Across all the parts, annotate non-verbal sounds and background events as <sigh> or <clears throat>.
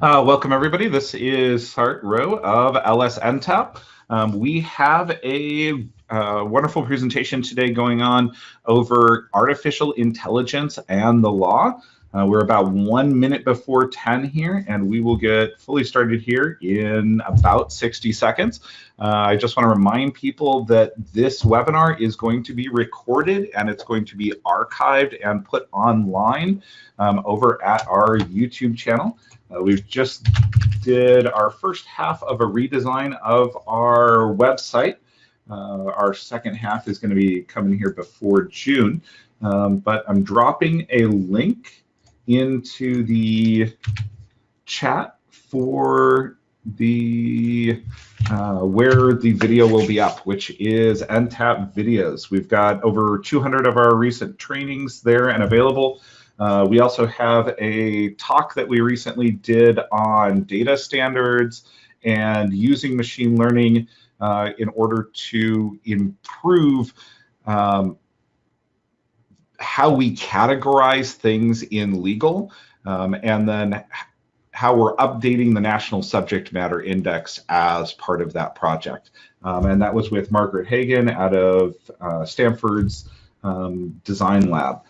Uh, welcome everybody. This is Sart Rowe of LSNTAP. Um, we have a uh, wonderful presentation today going on over artificial intelligence and the law. Uh, we're about one minute before 10 here, and we will get fully started here in about 60 seconds. Uh, I just want to remind people that this webinar is going to be recorded and it's going to be archived and put online um, over at our YouTube channel. Uh, we've just did our first half of a redesign of our website. Uh, our second half is going to be coming here before June, um, but I'm dropping a link into the chat for the uh, where the video will be up, which is NTAP videos. We've got over 200 of our recent trainings there and available. Uh, we also have a talk that we recently did on data standards and using machine learning uh, in order to improve um, how we categorize things in legal, um, and then how we're updating the National Subject Matter Index as part of that project. Um, and that was with Margaret Hagan out of uh, Stanford's um, Design Lab.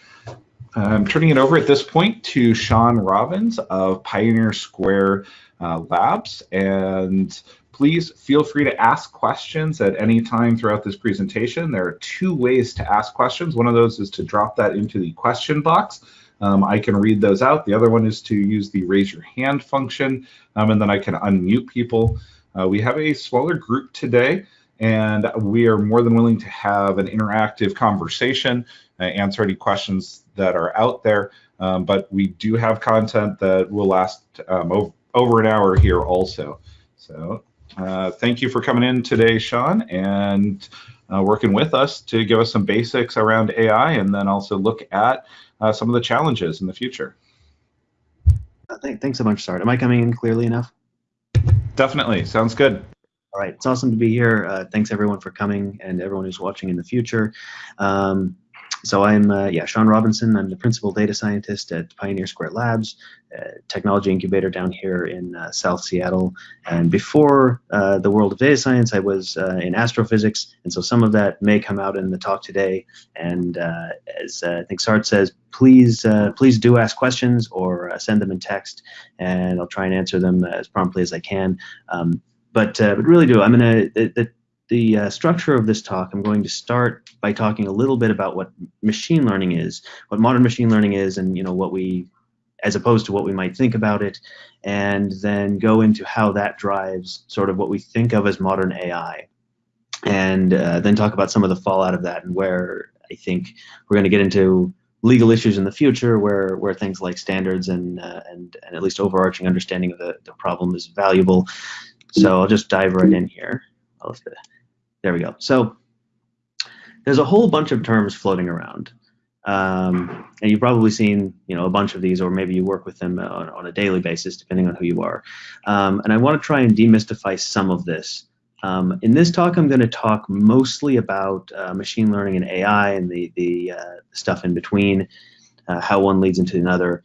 I'm turning it over at this point to Sean Robbins of Pioneer Square uh, Labs. And please feel free to ask questions at any time throughout this presentation. There are two ways to ask questions. One of those is to drop that into the question box. Um, I can read those out. The other one is to use the raise your hand function, um, and then I can unmute people. Uh, we have a smaller group today, and we are more than willing to have an interactive conversation, uh, answer any questions that are out there. Um, but we do have content that will last um, over, over an hour here also. So uh, thank you for coming in today, Sean, and uh, working with us to give us some basics around AI and then also look at uh, some of the challenges in the future. Uh, thanks so much, Sart. Am I coming in clearly enough? Definitely. Sounds good. All right, it's awesome to be here. Uh, thanks everyone for coming and everyone who's watching in the future. Um, so I'm, uh, yeah, Sean Robinson. I'm the principal data scientist at Pioneer Square Labs, technology incubator down here in uh, South Seattle. And before uh, the world of data science, I was uh, in astrophysics. And so some of that may come out in the talk today. And uh, as uh, I think Sart says, please, please do ask questions or send them in text, and I'll try and answer them as promptly as I can. Um, but, but really do, I'm going to, the uh, structure of this talk, I'm going to start by talking a little bit about what machine learning is, what modern machine learning is, and you know what we, as opposed to what we might think about it, and then go into how that drives sort of what we think of as modern AI, and uh, then talk about some of the fallout of that and where I think we're going to get into legal issues in the future where where things like standards and uh, and and at least overarching understanding of the, the problem is valuable. So I'll just dive right in here. There we go. So there's a whole bunch of terms floating around. Um, and you've probably seen you know a bunch of these or maybe you work with them on, on a daily basis depending on who you are um, and I want to try and demystify some of this um, in this talk I'm going to talk mostly about uh, machine learning and AI and the, the uh, stuff in between uh, how one leads into another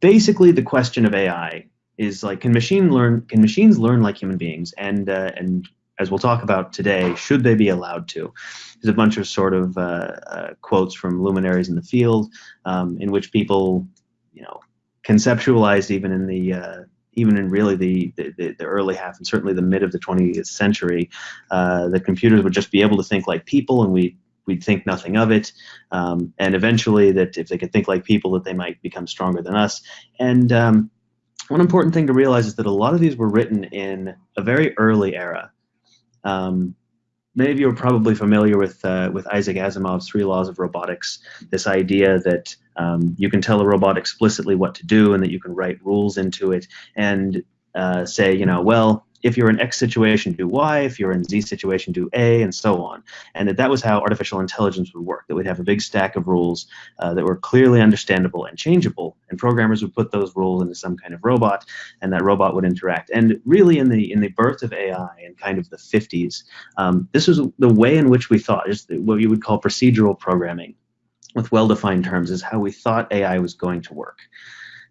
basically the question of AI is like can machine learn can machines learn like human beings and uh, and as we'll talk about today, should they be allowed to? There's a bunch of sort of uh, uh, quotes from luminaries in the field um, in which people, you know, conceptualized even in the uh, even in really the, the, the, early half and certainly the mid of the 20th century, uh, that computers would just be able to think like people and we we'd think nothing of it. Um, and eventually that if they could think like people that they might become stronger than us. And um, one important thing to realize is that a lot of these were written in a very early era. Um, many of you are probably familiar with uh, with Isaac Asimov's three laws of robotics. This idea that um, you can tell a robot explicitly what to do, and that you can write rules into it, and uh, say, you know, well, if you're in X situation, do Y. If you're in Z situation, do A, and so on. And that that was how artificial intelligence would work. That we'd have a big stack of rules uh, that were clearly understandable and changeable, and programmers would put those rules into some kind of robot, and that robot would interact. And really, in the in the birth of AI in kind of the 50s, um, this was the way in which we thought, is what you would call procedural programming, with well-defined terms, is how we thought AI was going to work.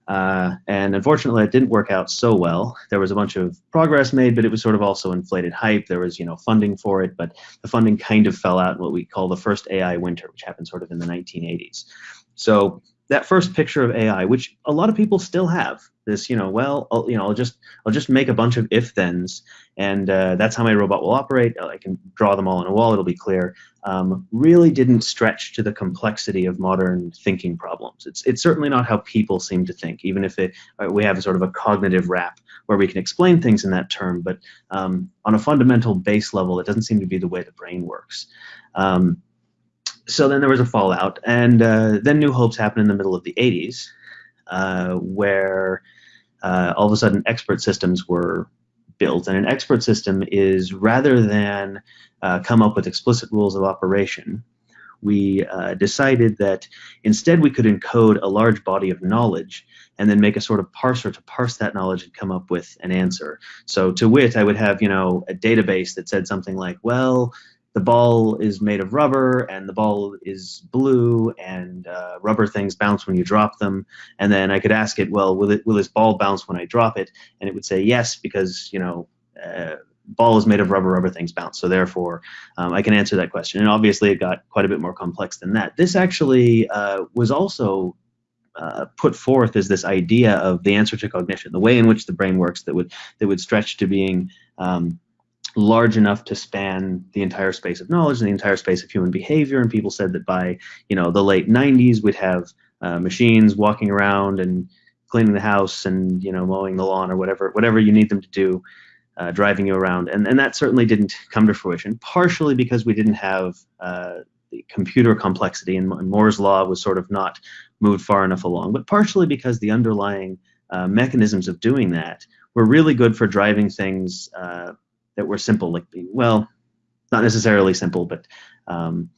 Uh, and unfortunately, it didn't work out so well. There was a bunch of progress made, but it was sort of also inflated hype. There was, you know, funding for it, but the funding kind of fell out in what we call the first AI winter, which happened sort of in the 1980s. So that first picture of AI, which a lot of people still have, this, you know, well, I'll, you know, I'll just I'll just make a bunch of if-thens, and uh, that's how my robot will operate. I can draw them all on a wall; it'll be clear. Um, really didn't stretch to the complexity of modern thinking problems. It's it's certainly not how people seem to think, even if it, uh, we have a sort of a cognitive wrap where we can explain things in that term. But um, on a fundamental base level, it doesn't seem to be the way the brain works. Um, so then there was a fallout, and uh, then New Hopes happened in the middle of the 80s, uh, where uh, all of a sudden expert systems were built. And an expert system is rather than uh, come up with explicit rules of operation, we uh, decided that instead we could encode a large body of knowledge and then make a sort of parser to parse that knowledge and come up with an answer. So to wit, I would have, you know, a database that said something like, well, the ball is made of rubber and the ball is blue and uh, rubber things bounce when you drop them. And then i could ask it well will it will this ball bounce when i drop it? And it would say yes because you know uh, ball is made of rubber rubber things bounce. So therefore um, i can answer that question. And obviously it got quite a bit more complex than that. This actually uh, was also uh, put forth as this idea of the answer to cognition, the way in which the brain works that would that would stretch to being um, large enough to span the entire space of knowledge and the entire space of human behavior. And people said that by you know the late 90s, we'd have uh, machines walking around and cleaning the house and you know mowing the lawn or whatever whatever you need them to do, uh, driving you around. And and that certainly didn't come to fruition. Partially because we didn't have uh, the computer complexity and Moore's law was sort of not moved far enough along, but partially because the underlying uh, mechanisms of doing that were really good for driving things uh, that were simple, like well, not necessarily simple, but um,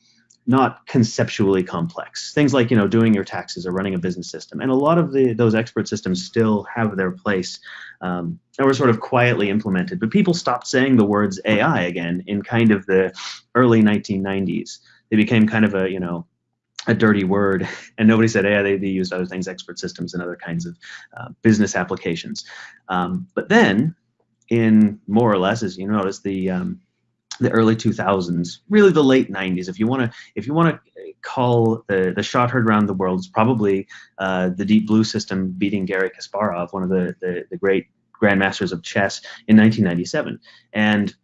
not conceptually complex. Things like you know doing your taxes or running a business system, and a lot of the those expert systems still have their place um, and were sort of quietly implemented. But people stopped saying the words AI again in kind of the early 1990s. They became kind of a you know a dirty word, <laughs> and nobody said AI. They, they used other things, expert systems, and other kinds of uh, business applications. Um, but then in more or less, as you notice, the um, the early 2000s, really the late 90s. If you want to, if you want to call the the shot heard around the world, it's probably uh, the Deep Blue system beating Garry Kasparov, one of the, the the great grandmasters of chess in 1997. And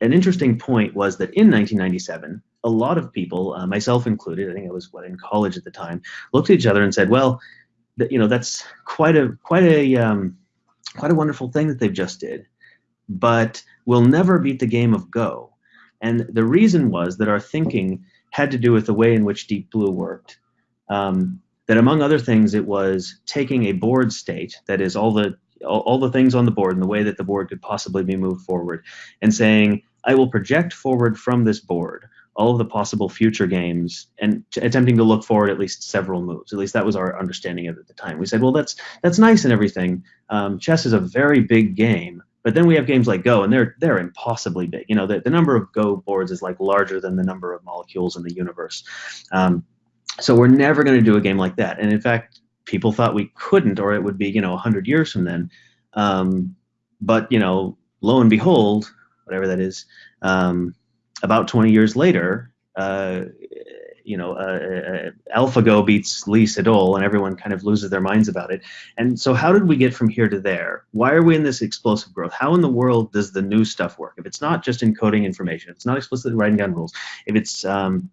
an interesting point was that in 1997, a lot of people, uh, myself included, I think I was what in college at the time, looked at each other and said, "Well, you know, that's quite a quite a um, quite a wonderful thing that they've just did." But we'll never beat the game of Go. And the reason was that our thinking had to do with the way in which Deep Blue worked. Um, that among other things, it was taking a board state, that is all the all, the things on the board and the way that the board could possibly be moved forward, and saying, I will project forward from this board all of the possible future games and attempting to look forward at least several moves. At least that was our understanding of it at the time. We said, well, that's that's nice and everything. Um, chess is a very big game, but then we have games like Go, and they're they're impossibly big. You know, the, the number of Go boards is like larger than the number of molecules in the universe. Um, so we're never going to do a game like that. And in fact, people thought we couldn't, or it would be you know 100 years from then. Um, but you know, lo and behold, whatever that is, um, about 20 years later, uh, you know, uh, uh, AlphaGo beats Lee Sedol, and everyone kind of loses their minds about it. And so, how did we get from here to there? Why are we in this explosive growth? How in the world does the new stuff work? If it's not just encoding information, it's not explicitly writing down rules, if it's um,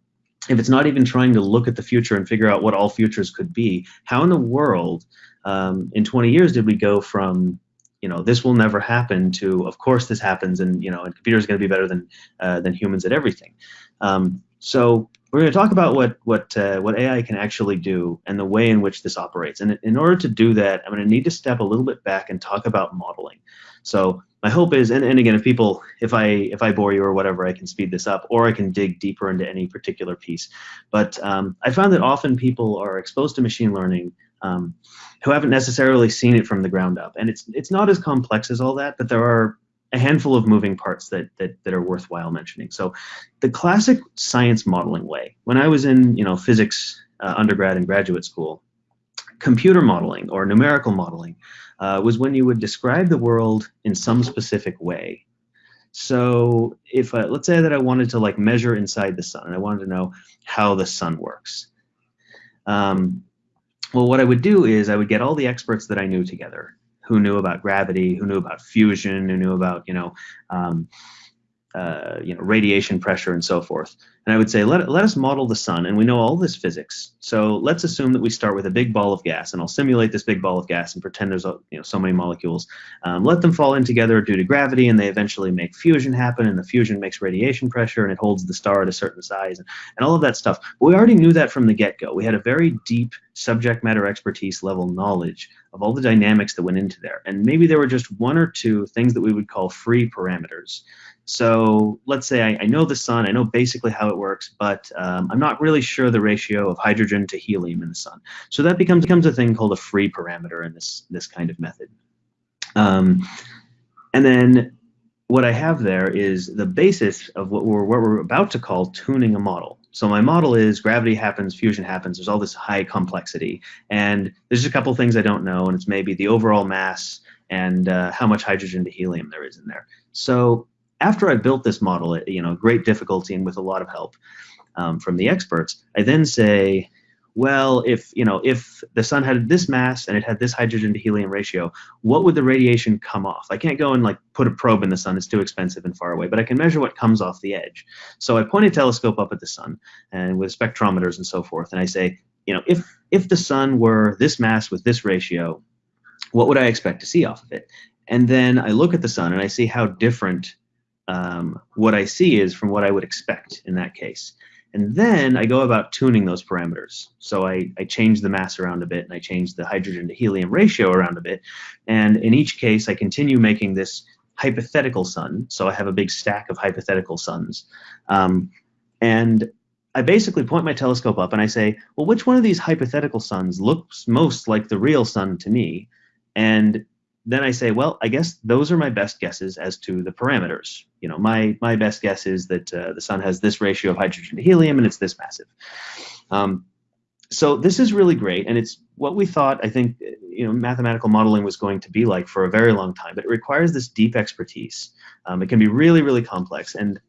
if it's not even trying to look at the future and figure out what all futures could be, how in the world, um, in 20 years, did we go from you know this will never happen to of course this happens and you know and computers going to be better than uh, than humans at everything um, so we're going to talk about what what uh, what AI can actually do and the way in which this operates. And in order to do that, I'm going to need to step a little bit back and talk about modeling. So my hope is, and, and again, if people, if I if I bore you or whatever, I can speed this up, or I can dig deeper into any particular piece. But um, I found that often people are exposed to machine learning um, who haven't necessarily seen it from the ground up, and it's it's not as complex as all that, but there are a handful of moving parts that, that that are worthwhile mentioning. So, the classic science modeling way. When I was in you know physics uh, undergrad and graduate school, computer modeling or numerical modeling uh, was when you would describe the world in some specific way. So if uh, let's say that I wanted to like measure inside the sun and I wanted to know how the sun works. Um, well, what I would do is I would get all the experts that I knew together, who knew about gravity, who knew about fusion, who knew about you know um, uh, you know, radiation pressure and so forth. And I would say, let, let us model the sun, and we know all this physics. So let's assume that we start with a big ball of gas, and I'll simulate this big ball of gas and pretend there's you know so many molecules. Um, let them fall in together due to gravity, and they eventually make fusion happen, and the fusion makes radiation pressure, and it holds the star at a certain size, and, and all of that stuff. But we already knew that from the get-go. We had a very deep subject matter expertise level knowledge of all the dynamics that went into there. And maybe there were just one or two things that we would call free parameters. So let's say I, I, know the sun, I know basically how it works, but um, I'm not really sure the ratio of hydrogen to helium in the sun. So that becomes becomes a thing called a free parameter in this this kind of method. Um, and then what I have there is the basis of what we're what we're about to call tuning a model. So my model is gravity happens, fusion happens. There's all this high complexity, and there's a couple things I don't know, and it's maybe the overall mass and uh, how much hydrogen to helium there is in there. So after I built this model at you know great difficulty and with a lot of help um, from the experts, I then say, well, if you know if the sun had this mass and it had this hydrogen to helium ratio, what would the radiation come off? I can't go and like put a probe in the sun; it's too expensive and far away. But I can measure what comes off the edge. So I point a telescope up at the sun and with spectrometers and so forth, and I say, you know, if if the sun were this mass with this ratio, what would I expect to see off of it? And then I look at the sun and I see how different um, what I see is from what I would expect in that case. And then I go about tuning those parameters. So I, I change the mass around a bit and I change the hydrogen to helium ratio around a bit. And in each case, I continue making this hypothetical sun. So I have a big stack of hypothetical suns. Um, and I basically point my telescope up and I say, well, which one of these hypothetical suns looks most like the real sun to me? And then I say, well, I guess those are my best guesses as to the parameters. You know, my my best guess is that uh, the sun has this ratio of hydrogen to helium, and it's this massive. Um, so this is really great, and it's what we thought. I think you know mathematical modeling was going to be like for a very long time, but it requires this deep expertise. Um, it can be really, really complex, and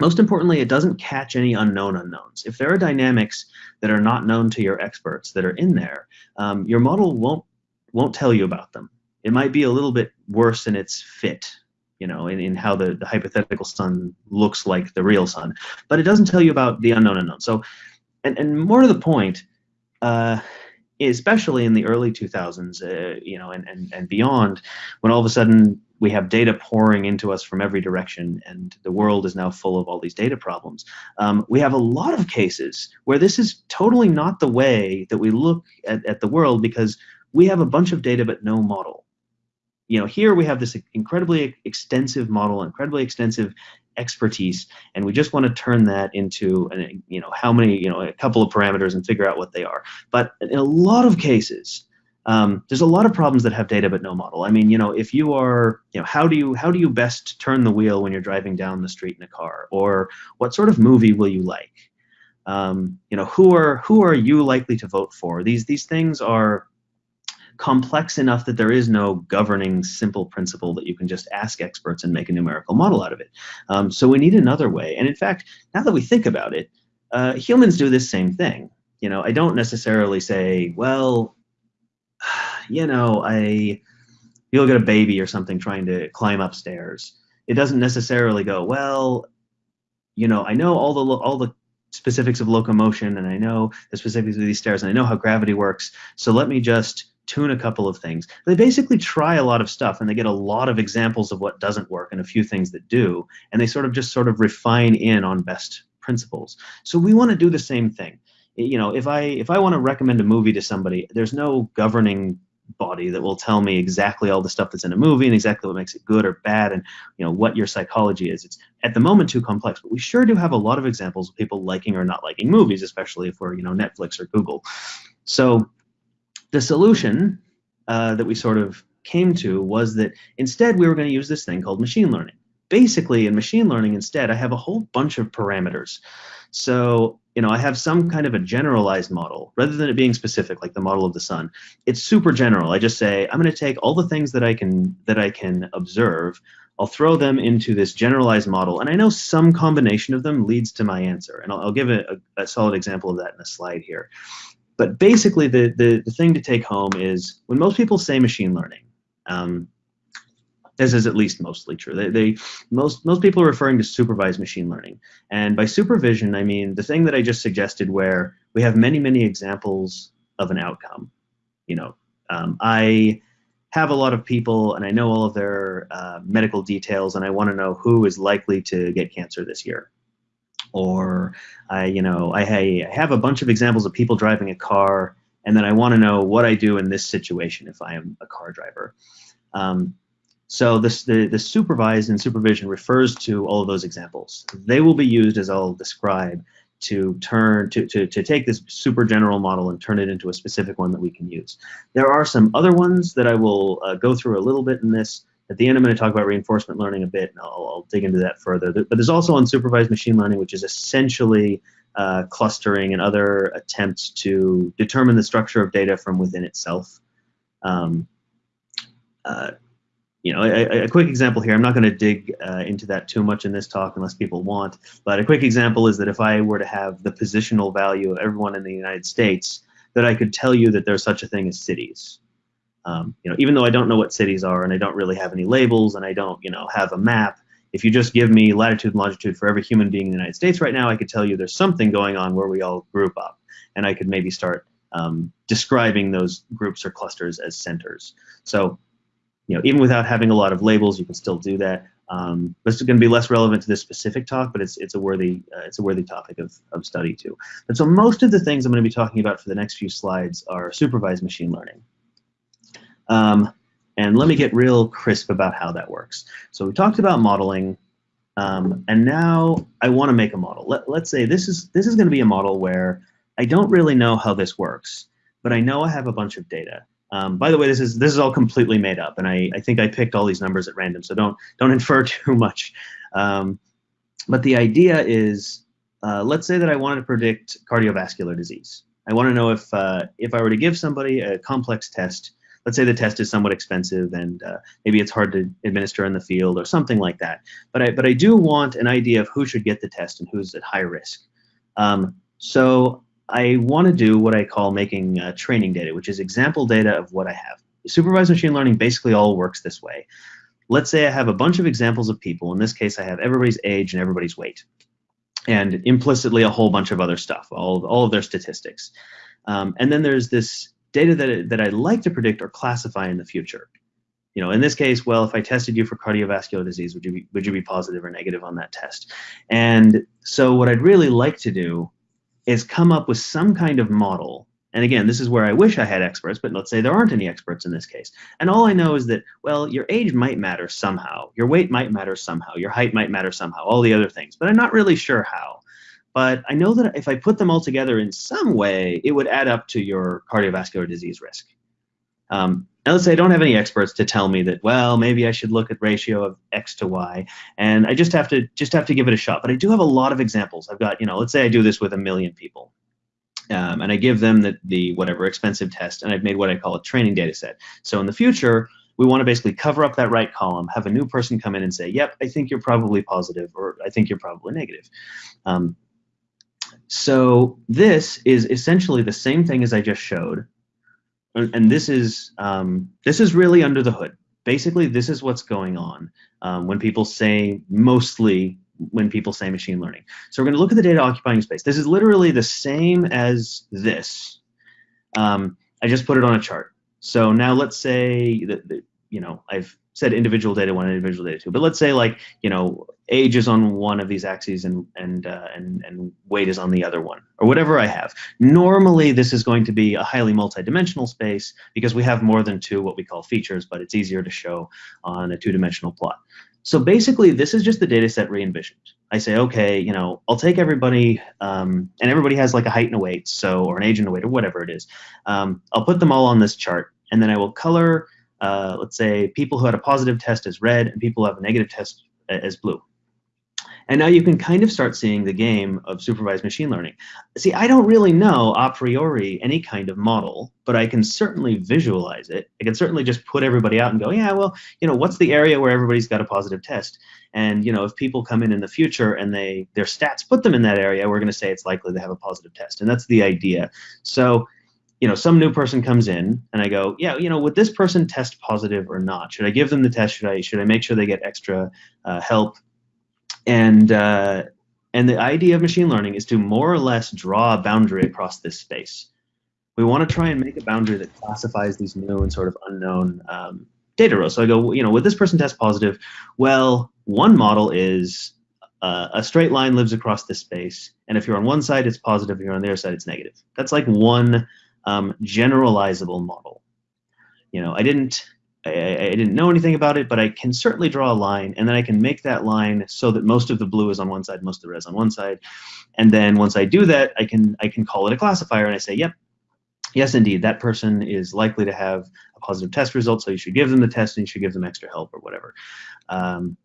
most importantly, it doesn't catch any unknown unknowns. If there are dynamics that are not known to your experts that are in there, um, your model won't won't tell you about them it might be a little bit worse in its fit, you know, in, in how the, the hypothetical sun looks like the real sun. But it doesn't tell you about the unknown unknown. So, and, and more to the point, uh, especially in the early 2000s, uh, you know, and, and, and beyond, when all of a sudden we have data pouring into us from every direction, and the world is now full of all these data problems. Um, we have a lot of cases where this is totally not the way that we look at, at the world because we have a bunch of data but no model you know, here we have this incredibly extensive model, incredibly extensive expertise, and we just want to turn that into, an, you know, how many, you know, a couple of parameters and figure out what they are. But in a lot of cases, um, there's a lot of problems that have data but no model. I mean, you know, if you are, you know, how do you how do you best turn the wheel when you're driving down the street in a car, or what sort of movie will you like? Um, you know, who are who are you likely to vote for? These these things are complex enough that there is no governing simple principle that you can just ask experts and make a numerical model out of it. Um, so we need another way. And in fact, now that we think about it, uh, humans do this same thing. You know, I don't necessarily say, well, <sighs> you know, I you look at a baby or something trying to climb upstairs. It doesn't necessarily go, well, you know, I know all the all the specifics of locomotion and I know the specifics of these stairs and I know how gravity works. So let me just tune a couple of things. They basically try a lot of stuff and they get a lot of examples of what doesn't work and a few things that do, and they sort of just sort of refine in on best principles. So we want to do the same thing. You know, if I if I want to recommend a movie to somebody, there's no governing body that will tell me exactly all the stuff that's in a movie and exactly what makes it good or bad and you know what your psychology is it's at the moment too complex but we sure do have a lot of examples of people liking or not liking movies especially if we're you know netflix or google so the solution uh, that we sort of came to was that instead we were going to use this thing called machine learning. Basically, in machine learning, instead, I have a whole bunch of parameters. So you know, I have some kind of a generalized model rather than it being specific, like the model of the sun. It's super general. I just say I'm going to take all the things that I can that I can observe. I'll throw them into this generalized model, and I know some combination of them leads to my answer. And I'll, I'll give a, a, a, solid example of that in a slide here. But basically, the, the the thing to take home is when most people say machine learning. Um, this is at least mostly true. They, they, most most people are referring to supervised machine learning, and by supervision, I mean the thing that I just suggested, where we have many many examples of an outcome. You know, um, I have a lot of people, and I know all of their uh, medical details, and I want to know who is likely to get cancer this year. Or I, you know, I, I have a bunch of examples of people driving a car, and then I want to know what I do in this situation if I am a car driver. Um, so this, the, the supervised and supervision refers to all of those examples. They will be used, as I'll describe, to turn to, to, to take this super general model and turn it into a specific one that we can use. There are some other ones that I will uh, go through a little bit in this. At the end, I'm going to talk about reinforcement learning a bit, and I'll, I'll dig into that further. But there's also unsupervised machine learning, which is essentially uh, clustering and other attempts to determine the structure of data from within itself. Um, uh, you know, a, a, quick example here, I'm not going to dig uh, into that too much in this talk unless people want, but a quick example is that if I were to have the positional value of everyone in the United States, that I could tell you that there's such a thing as cities. Um, you know, even though I don't know what cities are and I don't really have any labels and I don't, you know, have a map, if you just give me latitude and longitude for every human being in the United States right now, I could tell you there's something going on where we all group up, and I could maybe start um, describing those groups or clusters as centers. So you know, even without having a lot of labels, you can still do that. Um, but it's going to be less relevant to this specific talk, but it's it's a worthy uh, it's a worthy topic of, of study too. And so most of the things I'm going to be talking about for the next few slides are supervised machine learning. Um, and let me get real crisp about how that works. So we talked about modeling, um, and now I want to make a model. Let, let's say this is this is going to be a model where I don't really know how this works, but I know I have a bunch of data. Um, by the way, this is this is all completely made up, and I, I think I picked all these numbers at random, so don't don't <laughs> infer too much. Um, but the idea is, uh, let's say that I wanted to predict cardiovascular disease. I want to know if uh, if I were to give somebody a complex test. Let's say the test is somewhat expensive and uh, maybe it's hard to administer in the field or something like that. But I but I do want an idea of who should get the test and who's at high risk. Um, so I want to do what I call making uh, training data, which is example data of what I have. Supervised machine learning basically all works this way. Let's say I have a bunch of examples of people. In this case, I have everybody's age and everybody's weight, and implicitly a whole bunch of other stuff, all, all of their statistics. Um, and then there's this data that, that I'd like to predict or classify in the future. You know, in this case, well, if I tested you for cardiovascular disease, would you be, would you be positive or negative on that test? And so what I'd really like to do is come up with some kind of model. And again, this is where I wish I had experts, but let's say there aren't any experts in this case. And all I know is that, well, your age might matter somehow. Your weight might matter somehow. Your height might matter somehow, all the other things. But I'm not really sure how. But I know that if I put them all together in some way, it would add up to your cardiovascular disease risk. Um, now let's say I don't have any experts to tell me that, well, maybe I should look at ratio of X to Y, and I just have to just have to give it a shot. But I do have a lot of examples. I've got, you know, let's say I do this with a million people. Um, and I give them the, the whatever expensive test, and I've made what I call a training data set. So in the future, we want to basically cover up that right column, have a new person come in and say, yep, I think you're probably positive, or I think you're probably negative. Um, so this is essentially the same thing as I just showed, and this is um, this is really under the hood. Basically, this is what's going on um, when people say mostly when people say machine learning. So we're going to look at the data occupying space. This is literally the same as this. Um, I just put it on a chart. So now let's say that, that you know I've said individual data one and individual data two, but let's say like you know age is on one of these axes and and uh, and and weight is on the other one, or whatever I have. Normally, this is going to be a highly multidimensional space because we have more than two what we call features, but it's easier to show on a two-dimensional plot. So basically, this is just the data set re-envisioned. I say, okay, you know, I'll take everybody, um, and everybody has like a height and a weight, so or an age and a weight, or whatever it is. Um, I'll put them all on this chart, and then I will color uh, let's say people who had a positive test as red and people who have a negative test as blue. And now you can kind of start seeing the game of supervised machine learning. See, I don't really know a priori any kind of model, but I can certainly visualize it. I can certainly just put everybody out and go, yeah, well, you know, what's the area where everybody's got a positive test? And you know, if people come in in the future and they their stats put them in that area, we're going to say it's likely they have a positive test. And that's the idea. So you know, some new person comes in and I go, yeah, you know, would this person test positive or not? Should I give them the test? Should I should I make sure they get extra uh, help? And uh, and the idea of machine learning is to more or less draw a boundary across this space. We want to try and make a boundary that classifies these new and sort of unknown um, data rows. So I go, you know, would this person test positive? Well, one model is uh, a straight line lives across this space, and if you're on one side, it's positive. If you're on the other side, it's negative. That's like one um, generalizable model. You know, I didn't I, I, didn't know anything about it, but I can certainly draw a line, and then I can make that line so that most of the blue is on one side, most of the red is on one side, and then once I do that, I can I can call it a classifier, and I say, yep, yes, indeed, that person is likely to have a positive test result, so you should give them the test and you should give them extra help or whatever. Um,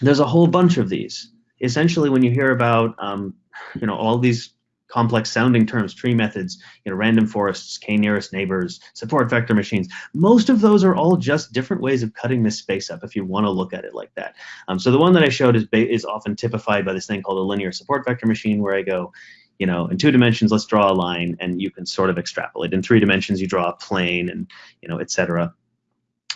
there's a whole bunch of these. Essentially, when you hear about um, you know all these complex sounding terms, tree methods, you know, random forests, k nearest neighbors, support vector machines. Most of those are all just different ways of cutting this space up if you want to look at it like that. Um, so the one that I showed is, is often typified by this thing called a linear support vector machine where I go, you know, in two dimensions, let's draw a line and you can sort of extrapolate. In three dimensions, you draw a plane and, you know, et cetera.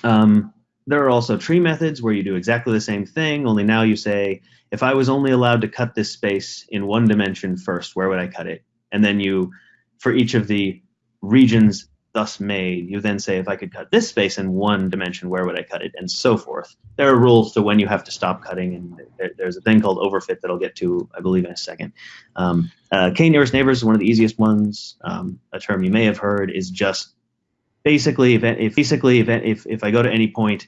Um, there are also tree methods where you do exactly the same thing, only now you say, if I was only allowed to cut this space in one dimension first, where would I cut it? And then you, for each of the regions thus made, you then say, if I could cut this space in one dimension, where would I cut it? And so forth. There are rules to when you have to stop cutting, and there, there's a thing called overfit that I'll get to, I believe, in a second. Um, uh, K nearest neighbors is one of the easiest ones. Um, a term you may have heard is just basically, if, if basically if, if, if I go to any point,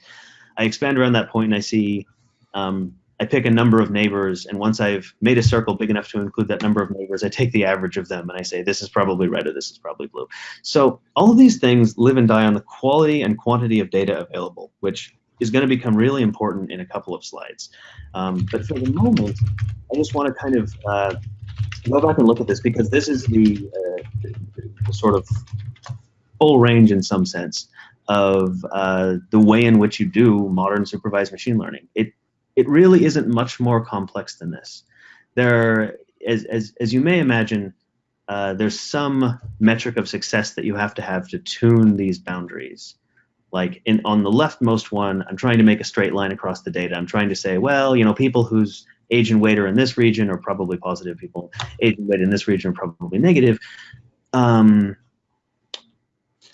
I expand around that point and I see um, I pick a number of neighbors, and once I've made a circle big enough to include that number of neighbors, I take the average of them and I say, this is probably red or this is probably blue. So all of these things live and die on the quality and quantity of data available, which is going to become really important in a couple of slides. Um, but for the moment, I just want to kind of uh, go back and look at this because this is the, uh, the, the sort of full range in some sense of uh, the way in which you do modern supervised machine learning. It it really isn't much more complex than this. There, as, as, as you may imagine, uh, there's some metric of success that you have to have to tune these boundaries. Like in on the leftmost one, I'm trying to make a straight line across the data. I'm trying to say, well, you know, people whose age and weight are in this region are probably positive. People age and weight in this region are probably negative. Um,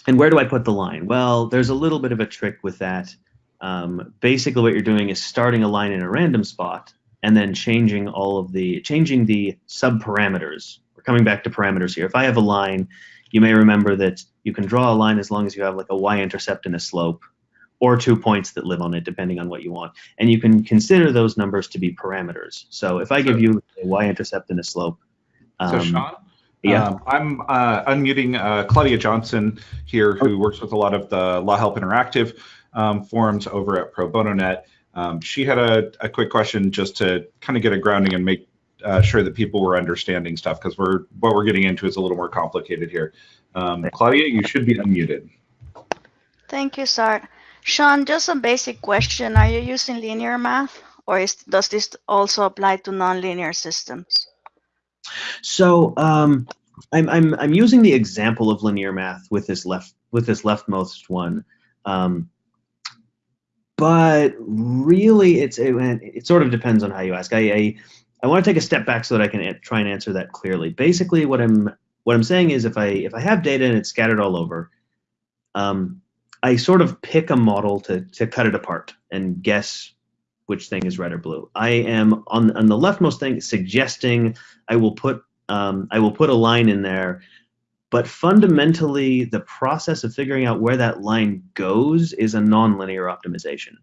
and where do I put the line? Well, there's a little bit of a trick with that. Um, basically, what you're doing is starting a line in a random spot and then changing all of the changing the subparameters. We're coming back to parameters here. If I have a line, you may remember that you can draw a line as long as you have like a y-intercept and a slope, or two points that live on it, depending on what you want. And you can consider those numbers to be parameters. So if I give you a y-intercept and a slope. Um, so Sean, yeah. Um, I'm uh, unmuting uh, Claudia Johnson here, who works with a lot of the Law Help Interactive um, forums over at Pro Bono Net. Um, she had a, a, quick question just to kind of get a grounding and make uh, sure that people were understanding stuff because we're what we're getting into is a little more complicated here. Um, Claudia, you should be unmuted. Thank you, Sart. Sean, just a basic question. Are you using linear math or is, does this also apply to nonlinear systems? So um, I'm, I'm, I'm using the example of linear math with this left with this leftmost one. Um, but really it's it, it, sort of depends on how you ask. I, I, I want to take a step back so that I can try and answer that clearly. Basically, what I'm what I'm saying is if I if I have data and it's scattered all over, um, I sort of pick a model to to cut it apart and guess which thing is red or blue. I am on on the leftmost thing suggesting I will put um, I will put a line in there but fundamentally, the process of figuring out where that line goes is a nonlinear optimization.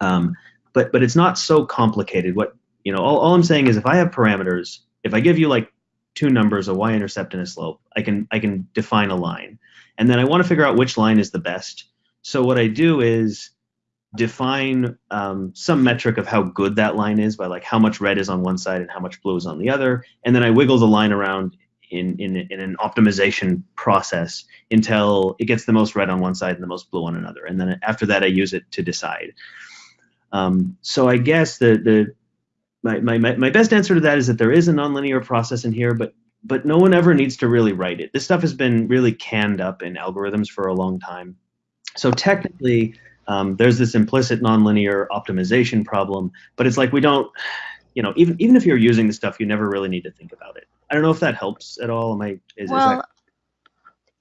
Um, but but it's not so complicated. What you know, all, all I'm saying is if I have parameters, if I give you like two numbers, a y-intercept and a slope, I can I can define a line, and then I want to figure out which line is the best. So what I do is define um, some metric of how good that line is by like how much red is on one side and how much blue is on the other. And then I wiggle the line around in, in, in an optimization process until it gets the most red on one side and the most blue on another. And then after that, I use it to decide. Um, so I guess the, the my, my, my best answer to that is that there is a nonlinear process in here, but but no one ever needs to really write it. This stuff has been really canned up in algorithms for a long time. So technically, um, there's this implicit nonlinear optimization problem, but it's like we don't, you know, even even if you're using the stuff, you never really need to think about it. I don't know if that helps at all. Am I? Is, well, is that...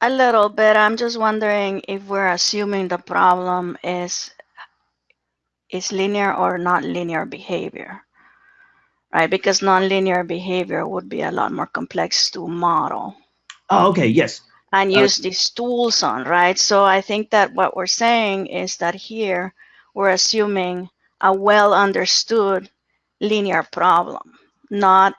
a little bit. I'm just wondering if we're assuming the problem is is linear or not linear behavior, right? Because nonlinear behavior would be a lot more complex to model. Oh, okay. Yes. And use these tools on, right? So I think that what we're saying is that here we're assuming a well understood linear problem, not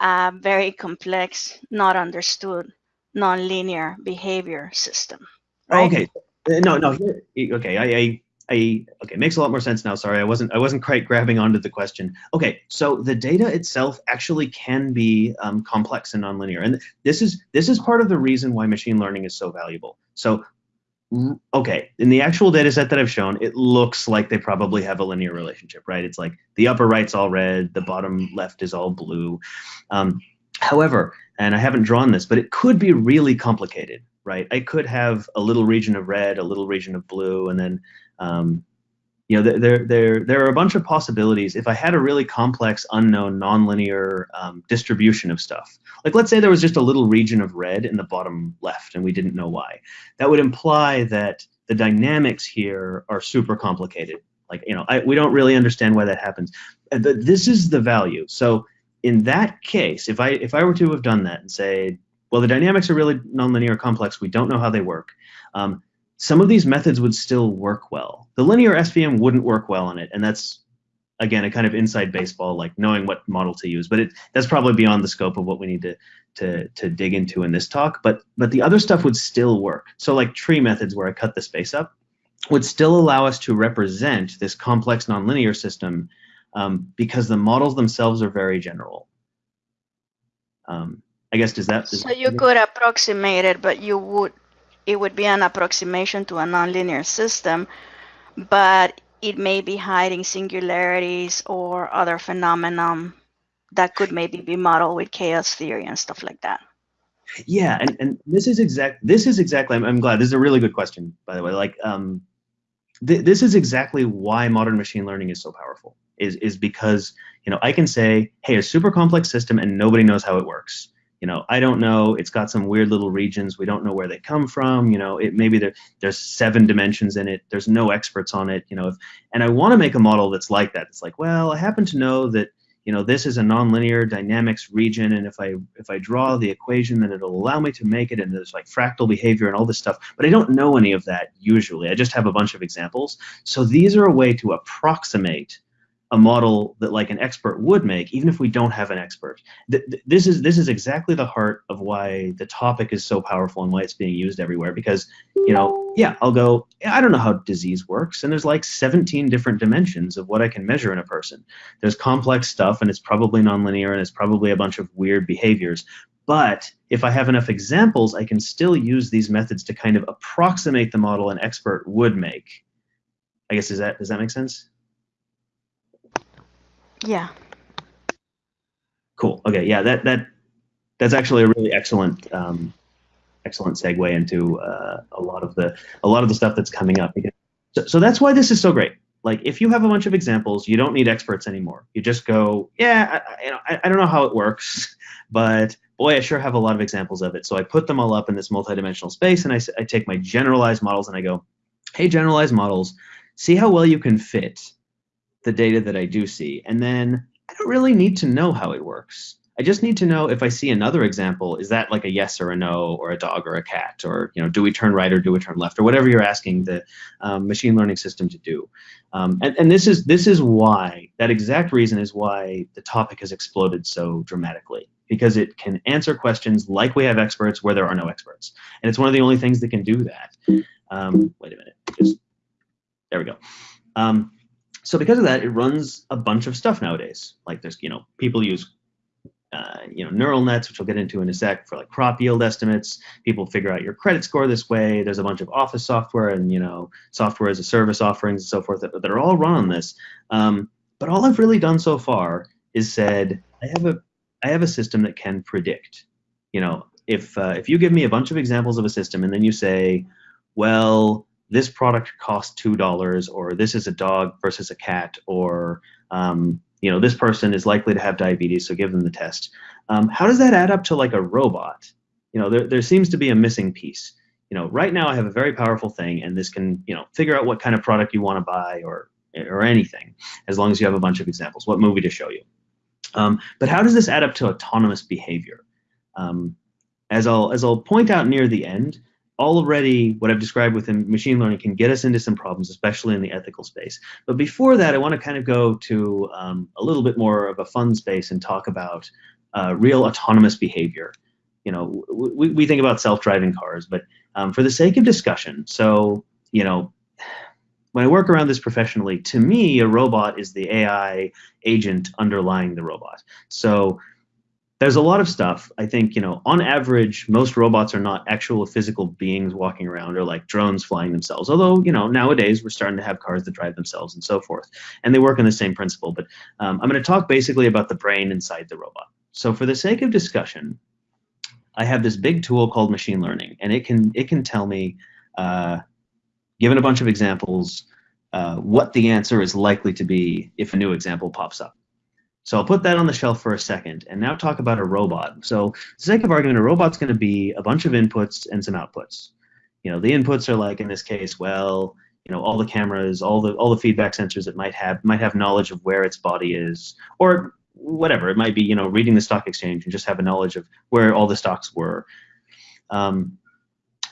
a very complex, not understood, nonlinear behavior system. Right? Okay. Uh, no, no. Okay. I, I, I, okay. Makes a lot more sense now. Sorry, I wasn't, I wasn't quite grabbing onto the question. Okay. So the data itself actually can be um, complex and nonlinear, and this is this is part of the reason why machine learning is so valuable. So okay, in the actual data set that I've shown, it looks like they probably have a linear relationship, right? It's like the upper right's all red, the bottom left is all blue. Um, however, and I haven't drawn this, but it could be really complicated, right? I could have a little region of red, a little region of blue, and then um, you know, there, there, there are a bunch of possibilities. If I had a really complex, unknown, nonlinear um, distribution of stuff, like let's say there was just a little region of red in the bottom left and we didn't know why, that would imply that the dynamics here are super complicated. Like, you know, I, we don't really understand why that happens. This is the value. So in that case, if I, if I were to have done that and say, well, the dynamics are really nonlinear complex, we don't know how they work. Um, some of these methods would still work well. The linear SVM wouldn't work well on it, and that's again a kind of inside baseball, like knowing what model to use. But it that's probably beyond the scope of what we need to to to dig into in this talk. But but the other stuff would still work. So like tree methods, where I cut the space up, would still allow us to represent this complex nonlinear system um, because the models themselves are very general. Um, I guess does that? Does so you could approximate it, but you would it would be an approximation to a nonlinear system, but it may be hiding singularities or other phenomenon that could maybe be modeled with chaos theory and stuff like that. Yeah, and, and this is exact. This is exactly. I'm, I'm glad. This is a really good question, by the way. Like, um, th this is exactly why modern machine learning is so powerful. Is is because you know I can say, hey, a super complex system, and nobody knows how it works you know i don't know it's got some weird little regions we don't know where they come from you know it maybe there, there's seven dimensions in it there's no experts on it you know if, and i want to make a model that's like that it's like well i happen to know that you know this is a nonlinear dynamics region and if i if i draw the equation then it'll allow me to make it and there's like fractal behavior and all this stuff but i don't know any of that usually i just have a bunch of examples. So these are a way to approximate a model that like an expert would make, even if we don't have an expert. Th this is this is exactly the heart of why the topic is so powerful and why it's being used everywhere. Because you know, yeah, I'll go. I don't know how disease works, and there's like 17 different dimensions of what I can measure in a person. There's complex stuff, and it's probably nonlinear, and it's probably a bunch of weird behaviors. But if I have enough examples, I can still use these methods to kind of approximate the model an expert would make. I guess does that does that make sense? Yeah. Cool. Okay. Yeah. That that that's actually a really excellent um, excellent segue into uh, a lot of the a lot of the stuff that's coming up. So, so that's why this is so great. Like, if you have a bunch of examples, you don't need experts anymore. You just go, yeah, I, you know, I, I don't know how it works, <laughs> but boy, I sure have a lot of examples of it. So I put them all up in this multidimensional space, and I, I take my generalized models and I go, hey, generalized models, see how well you can fit the data that I do see. And then I don't really need to know how it works. I just need to know if I see another example, is that like a yes or a no, or a dog or a cat, or you know, do we turn right or do we turn left, or whatever you're asking the um, machine learning system to do. Um, and, and this is this is why that exact reason is why the topic has exploded so dramatically because it can answer questions like we have experts where there are no experts, and it's one of the only things that can do that. Um, wait a minute, just there we go. So because of that, it runs a bunch of stuff nowadays. Like there's, you know, people use, uh, you know, neural nets, which we'll get into in a sec, for like crop yield estimates. People figure out your credit score this way. There's a bunch of office software and you know, software as a service offerings and so forth that, that are all run on this. Um, but all I've really done so far is said, I have a, I have a system that can predict. You know, if uh, if you give me a bunch of examples of a system and then you say, well, this product costs two dollars, or this is a dog versus a cat, or um, you know this person is likely to have diabetes, so give them the test. Um, how does that add up to like a robot? You know, there there seems to be a missing piece. You know, right now I have a very powerful thing, and this can you know figure out what kind of product you want to buy or or anything, as long as you have a bunch of examples. What movie to show you? Um, but how does this add up to autonomous behavior? Um, as I'll as I'll point out near the end, already what I've described within machine learning can get us into some problems, especially in the ethical space. But before that, I want to kind of go to um, a little bit more of a fun space and talk about uh, real autonomous behavior. You know, we, we think about self-driving cars, but um, for the sake of discussion, so, you know, when I work around this professionally, to me, a robot is the AI agent underlying the robot. So there's a lot of stuff. I think, you know, on average, most robots are not actual physical beings walking around or like drones flying themselves. Although, you know, nowadays we're starting to have cars that drive themselves and so forth. And they work on the same principle. But um, I'm going to talk basically about the brain inside the robot. So for the sake of discussion, I have this big tool called machine learning, and it can it can tell me, uh, given a bunch of examples, uh, what the answer is likely to be if a new example pops up. So I'll put that on the shelf for a second and now talk about a robot. So the sake of argument, a robot's going to be a bunch of inputs and some outputs. You know, the inputs are like in this case, well, you know, all the cameras, all the all the feedback sensors it might have might have knowledge of where its body is, or whatever. It might be, you know, reading the stock exchange and just have a knowledge of where all the stocks were. Um,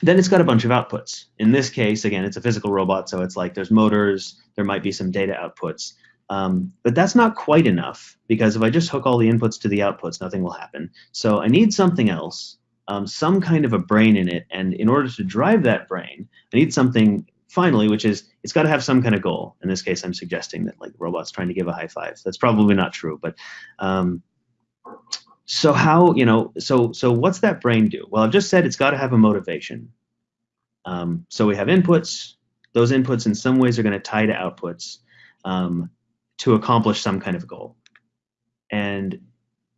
then it's got a bunch of outputs. In this case, again, it's a physical robot, so it's like there's motors, there might be some data outputs. Um, but that's not quite enough because if I just hook all the inputs to the outputs, nothing will happen. So I need something else, um, some kind of a brain in it. And in order to drive that brain, I need something finally, which is it's got to have some kind of goal. In this case, I'm suggesting that like robots trying to give a high five. That's probably not true, but um, so how you know so so what's that brain do? Well, I've just said it's got to have a motivation. Um, so we have inputs. Those inputs in some ways are going to tie to outputs. Um, to accomplish some kind of goal. And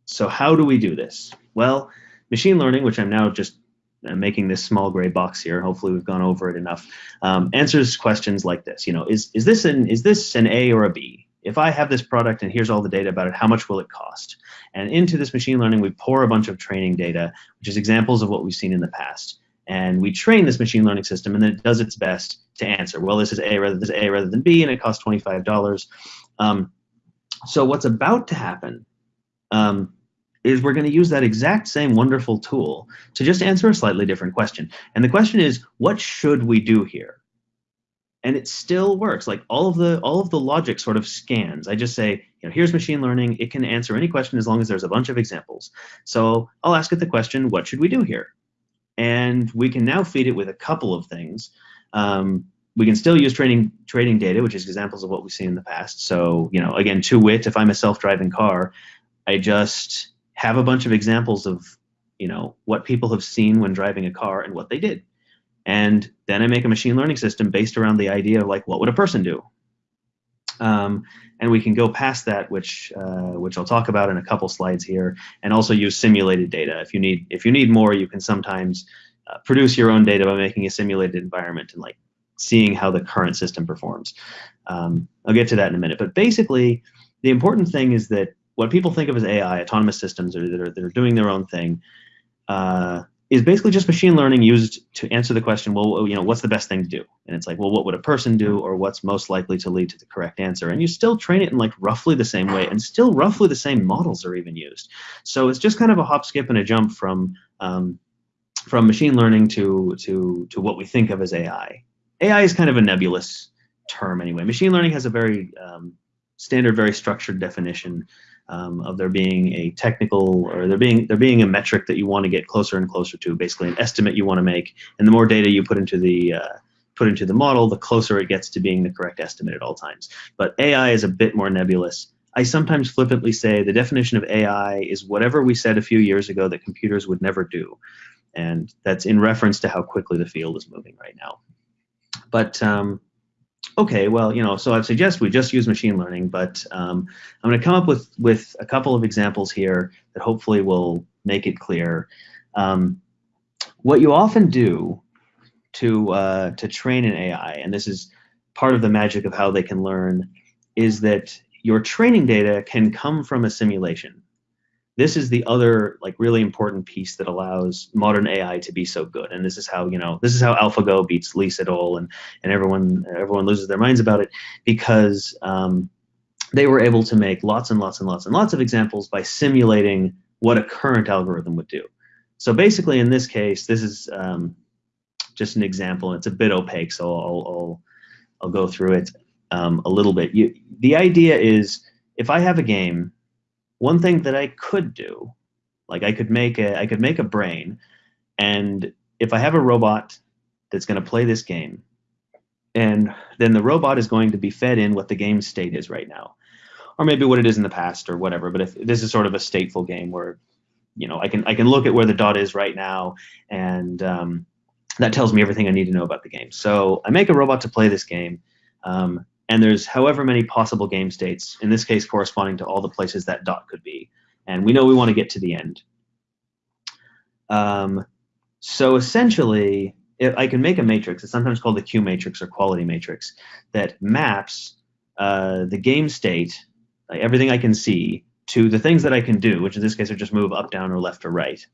so how do we do this? Well, machine learning, which I'm now just uh, making this small gray box here. Hopefully, we've gone over it enough. Um, answers questions like this. You know, is is this an is this an A or a B? If I have this product and here's all the data about it, how much will it cost? And into this machine learning, we pour a bunch of training data, which is examples of what we've seen in the past. And we train this machine learning system, and then it does its best to answer. Well, this is A rather than A rather than B, and it costs twenty-five dollars. Um, so what's about to happen um, is we're going to use that exact same wonderful tool to just answer a slightly different question. And the question is, what should we do here? And it still works. Like all of the all of the logic sort of scans. I just say, you know, here's machine learning. It can answer any question as long as there's a bunch of examples. So I'll ask it the question, what should we do here? And we can now feed it with a couple of things. Um, we can still use training trading data, which is examples of what we've seen in the past. So, you know, again, to wit, if I'm a self-driving car, I just have a bunch of examples of, you know, what people have seen when driving a car and what they did. And then I make a machine learning system based around the idea of like, what would a person do? Um, and we can go past that, which uh, which I'll talk about in a couple slides here, and also use simulated data. If you need if you need more, you can sometimes uh, produce your own data by making a simulated environment and like seeing how the current system performs. Um, I'll get to that in a minute. But basically, the important thing is that what people think of as AI, autonomous systems that are, that are doing their own thing, uh, is basically just machine learning used to answer the question, well, you know, what's the best thing to do? And it's like, well, what would a person do, or what's most likely to lead to the correct answer? And you still train it in like roughly the same way, and still roughly the same models are even used. So it's just kind of a hop, skip, and a jump from um, from machine learning to to to what we think of as AI. AI is kind of a nebulous term anyway. Machine learning has a very um, standard, very structured definition um, of there being a technical or there being there being a metric that you want to get closer and closer to, basically an estimate you want to make. And the more data you put into the uh, put into the model, the closer it gets to being the correct estimate at all times. But AI is a bit more nebulous. I sometimes flippantly say the definition of AI is whatever we said a few years ago that computers would never do. And that's in reference to how quickly the field is moving right now. But um, okay, well, you know, so I suggest we just use machine learning, but um, I'm going to come up with, with a couple of examples here that hopefully will make it clear. Um, what you often do to, uh, to train an AI, and this is part of the magic of how they can learn, is that your training data can come from a simulation this is the other like really important piece that allows modern AI to be so good. And this is how you know this is how AlphaGo beats Lee Sedol and and everyone everyone loses their minds about it because um, they were able to make lots and lots and lots and lots of examples by simulating what a current algorithm would do. So basically, in this case, this is um, just an example. It's a bit opaque, so I'll I'll, I'll go through it um, a little bit. You, the idea is if I have a game one thing that I could do, like I could make a I could make a brain, and if I have a robot that's going to play this game, and then the robot is going to be fed in what the game state is right now, or maybe what it is in the past or whatever. But if this is sort of a stateful game where, you know, I can I can look at where the dot is right now, and um, that tells me everything I need to know about the game. So I make a robot to play this game. Um, and there's however many possible game states, in this case corresponding to all the places that dot could be. And we know we want to get to the end. Um, so essentially, if I can make a matrix, it's sometimes called the Q matrix or quality matrix, that maps uh, the game state, like everything I can see, to the things that I can do, which in this case are just move up, down, or left or right.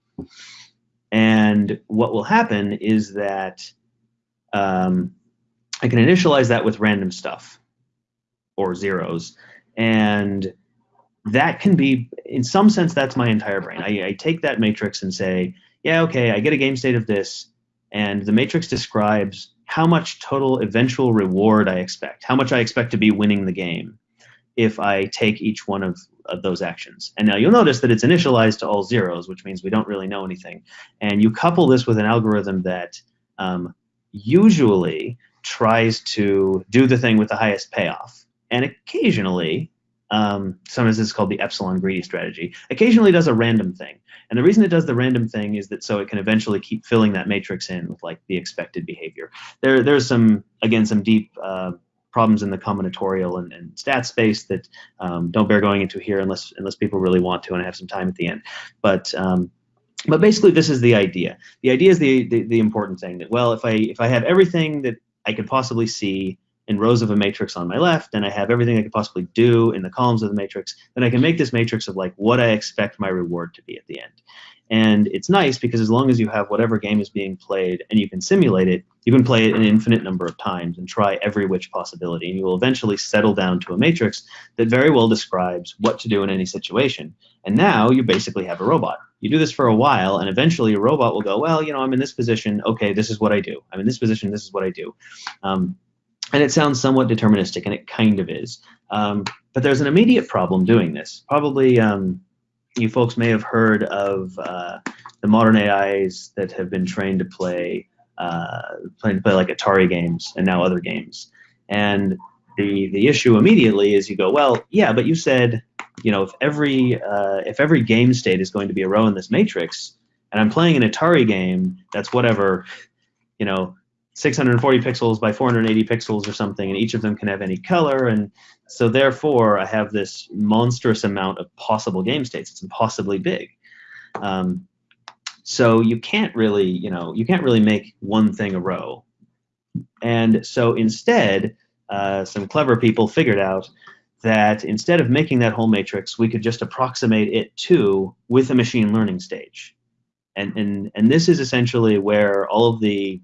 And what will happen is that um, I can initialize that with random stuff or zeros. And that can be, in some sense, that's my entire brain. I, I take that matrix and say, yeah, okay, I get a game state of this, and the matrix describes how much total eventual reward I expect, how much I expect to be winning the game if I take each one of, of, those actions. And now you'll notice that it's initialized to all zeros, which means we don't really know anything. And you couple this with an algorithm that um, usually tries to do the thing with the highest payoff and occasionally, um, sometimes it's called the epsilon greedy strategy, occasionally does a random thing. And the reason it does the random thing is that so it can eventually keep filling that matrix in with like the expected behavior. There, there's some, again, some deep uh, problems in the combinatorial and, and stat space that um, don't bear going into here unless unless people really want to and I have some time at the end. But um, but basically, this is the idea. The idea is the, the, the important thing that well, if I if I have everything that I could possibly see in rows of a matrix on my left, and I have everything I could possibly do in the columns of the matrix, then I can make this matrix of like what I expect my reward to be at the end. And it's nice because as long as you have whatever game is being played and you can simulate it, you can play it an infinite number of times and try every which possibility. And you will eventually settle down to a matrix that very well describes what to do in any situation. And now you basically have a robot. You do this for a while, and eventually a robot will go, well, you know, I'm in this position. Okay, this is what I do. I'm in this position. This is what I do. Um, and it sounds somewhat deterministic, and it kind of is. Um, but there's an immediate problem doing this. Probably um, you folks may have heard of uh, the modern AIs that have been trained to play, uh, to play like Atari games and now other games. And the the issue immediately is you go, well, yeah, but you said, you know, if every uh, if every game state is going to be a row in this matrix, and I'm playing an Atari game that's whatever, you know, 640 pixels by 480 pixels or something, and each of them can have any color. And so therefore, I have this monstrous amount of possible game states. It's impossibly big. Um, so you can't really, you know, you can't really make one thing a row. And so instead, uh, some clever people figured out that instead of making that whole matrix, we could just approximate it to with a machine learning stage. And, and, and this is essentially where all of the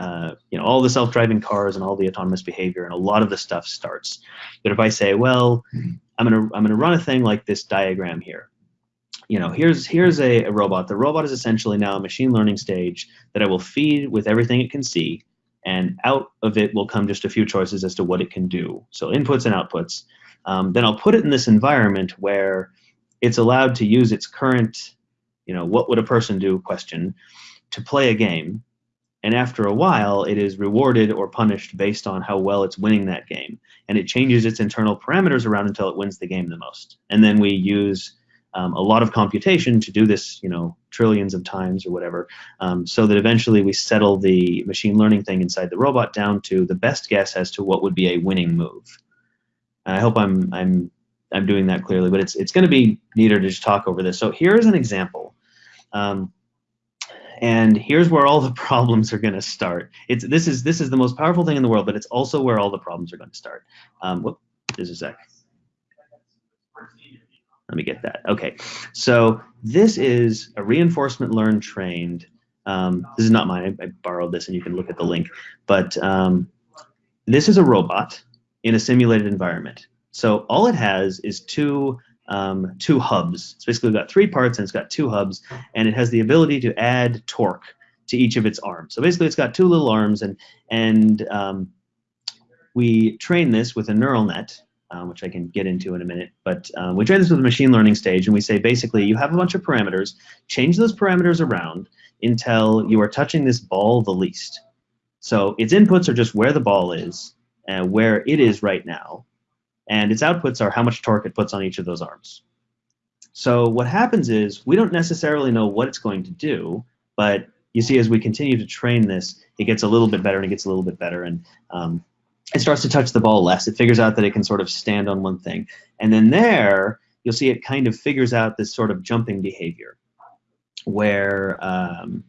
uh, you know, all the self-driving cars and all the autonomous behavior and a lot of the stuff starts. But if I say, well, I'm gonna I'm gonna run a thing like this diagram here. You know, here's here's a, a robot. The robot is essentially now a machine learning stage that I will feed with everything it can see, and out of it will come just a few choices as to what it can do. So inputs and outputs. Um, then I'll put it in this environment where it's allowed to use its current, you know, what would a person do question to play a game And after a while, it is rewarded or punished based on how well it's winning that game. And it changes its internal parameters around until it wins the game the most. And then we use um, a lot of computation to do this, you know, trillions of times or whatever, um, so that eventually we settle the machine learning thing inside the robot down to the best guess as to what would be a winning move. And I hope I'm I'm I'm doing that clearly, but it's it's going to be neater to just talk over this. So here's an example. Um, and here's where all the <laughs> problems are going to start. It's this is this is the most powerful thing in the world, but it's also where all the problems are going to start. Um, whoop, a sec. Let me get that. Okay, so this is a reinforcement learn trained. Um, this is not mine. I, I, borrowed this, and you can look at the link. But um, this is a robot in a simulated environment. So all it has is two um, two hubs. It's basically got three parts and it's got two hubs, and it has the ability to add torque to each of its arms. So basically, it's got two little arms, and and um, we train this with a neural net, um, which I can get into in a minute. But um, we train this with a machine learning stage, and we say basically you have a bunch of parameters, change those parameters around until you are touching this ball the least. So its inputs are just where the ball is and where it is right now, and its outputs are how much torque it puts on each of those arms. So what happens is we don't necessarily know what it's going to do, but you see as we continue to train this, it gets a little bit better and it gets a little bit better, and um, it starts to touch the ball less. It figures out that it can sort of stand on one thing. And then there, you'll see it kind of figures out this sort of jumping behavior where um,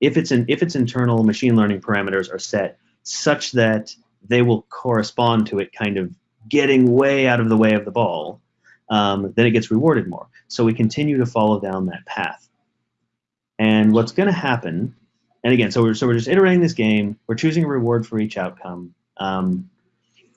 if, it's if its internal machine learning parameters are set such that they will correspond to it kind of getting way out of the way of the ball, um, then it gets rewarded more. So we continue to follow down that path. And what's going to happen, and again, so we're, so we're just iterating this game, we're choosing a reward for each outcome. Um,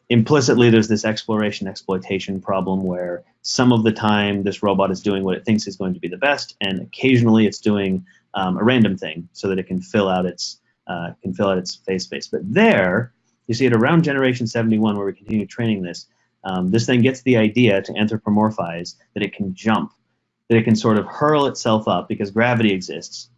implicitly, there's this exploration exploitation problem where some of the time this robot is doing what it thinks is going to be the best, and occasionally it's doing um, a random thing so that it can fill out its uh, can fill out its phase space. But there, you see it around generation 71 where we continue training this. Um, this thing gets the idea to anthropomorphize that it can jump, that it can sort of hurl itself up because gravity exists.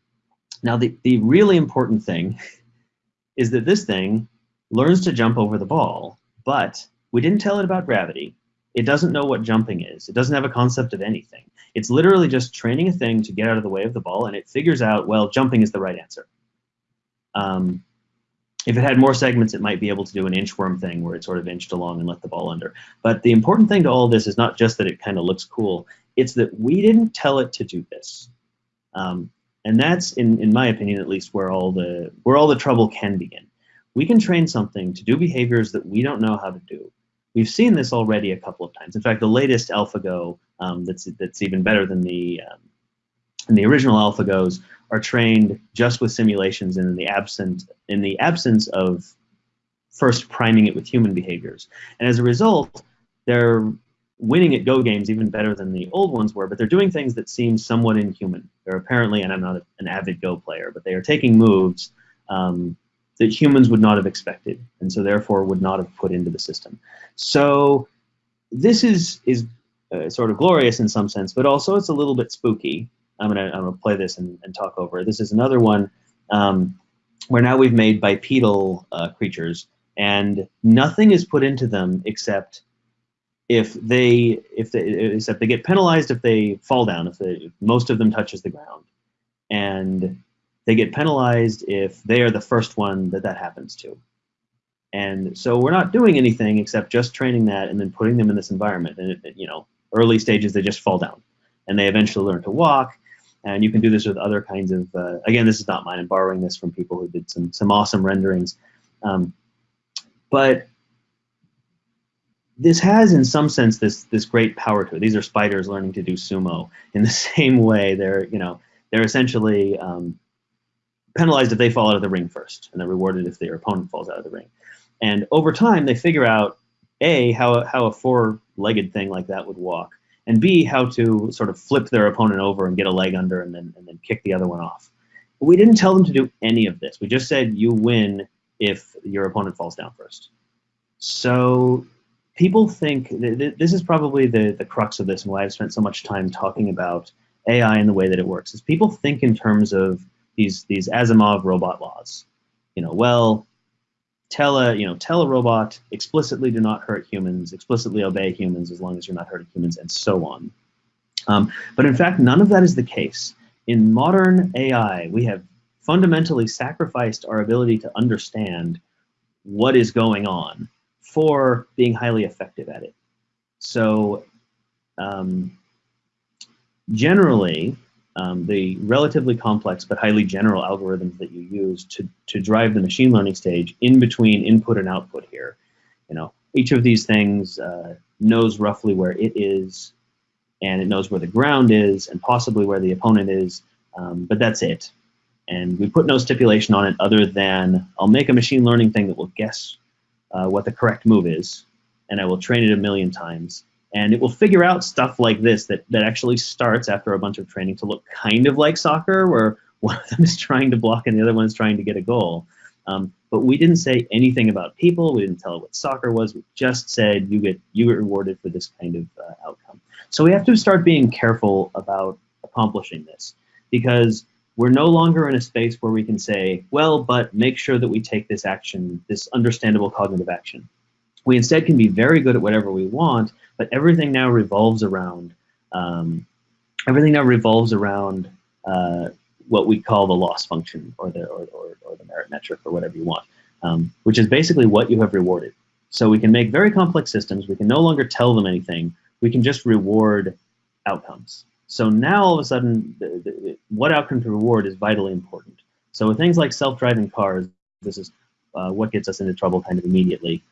Now, the, the really important thing <laughs> is that this thing learns to jump over the ball, but we didn't tell it about gravity. It doesn't know what jumping is. It doesn't have a concept of anything. It's literally just training a thing to get out of the way of the ball, and it figures out, well, jumping is the right answer. Um, if it had more segments, it might be able to do an inchworm thing where it sort of inched along and let the ball under. But the important thing to all this is not just that it kind of looks cool, it's that we didn't tell it to do this. Um, and that's, in, in my opinion at least, where all the where all the trouble can begin. We can train something to do behaviors that we don't know how to do. We've seen this already a couple of times. In fact, the latest AlphaGo um, that's that's even better than the um, the original AlphaGos are trained just with simulations and in the absence in the absence of first priming it with human behaviors. And as a result, they're winning at Go games even better than the old ones were, but they're doing things that seem somewhat inhuman. They're apparently, and I'm not an avid Go player, but they are taking moves um, that humans would not have expected, and so therefore would not have put into the system. So this is is uh, sort of glorious in some sense, but also it's a little bit spooky I'm gonna I'm gonna play this and, and talk over. This is another one um, where now we've made bipedal uh, creatures, and nothing is put into them except if they if they except they get penalized if they fall down. If, they, if most of them touches the ground, and they get penalized if they are the first one that that happens to. And so we're not doing anything except just training that and then putting them in this environment. And it, you know, early stages they just fall down, and they eventually learn to walk and you can do this with other kinds of, uh, again, this is not mine. I'm borrowing this from people who did some, some awesome renderings. Um, but this has, in some sense, this, this great power to it. These are spiders learning to do sumo in the <laughs> same way. They're, you know, they're essentially um, penalized if they fall out of the ring first, and they're rewarded if their opponent falls out of the ring. And over time, they figure out, A, how, how a four-legged thing like that would walk, and B, how to sort of flip their opponent over and get a leg under and then, and then kick the other one off. But we didn't tell them to do any of this. We just said you win if your opponent falls down first. So people think th this is probably the, the crux of this and why I've spent so much time talking about AI and the way that it works is people think in terms of these these Asimov robot laws. You know, well, tell a you know tell a robot explicitly do not hurt humans, explicitly obey humans as long as you're not hurting humans, and so on. Um, but in fact, none of that is the case. In modern AI, we have fundamentally sacrificed our ability to understand what is going on for being highly effective at it. So um, generally, um, the relatively complex but highly general algorithms that you use to, to drive the machine learning stage in between input and output here. You know, each of these things uh, knows roughly where it is, and it knows where the ground is, and possibly where the opponent is, um, but that's it. And we put no stipulation on it other than I'll make a machine learning thing that will guess uh, what the correct move is, and I will train it a million times, and it will figure out stuff like this that, that actually starts after a bunch of training to look kind of like soccer, where <laughs> one of them is trying to block and the other one is trying to get a goal. Um, but we didn't say anything about people. We didn't tell it what soccer was. We just said you get you get rewarded for this kind of uh, outcome. So we have to start being careful about accomplishing this because we're no longer in a space where we can say, well, but make sure that we take this action, this understandable cognitive action. We instead can be very good at whatever we want, but everything now revolves around um, everything now revolves around uh, what we call the loss function or the or, or, or the merit metric or whatever you want, um, which is basically what you have rewarded. So we can make very complex systems. We can no longer tell them anything. We can just reward outcomes. So now all of a sudden, the, the, what outcome to reward is vitally important. So with things like self-driving cars, this is uh, what gets us into trouble kind of immediately.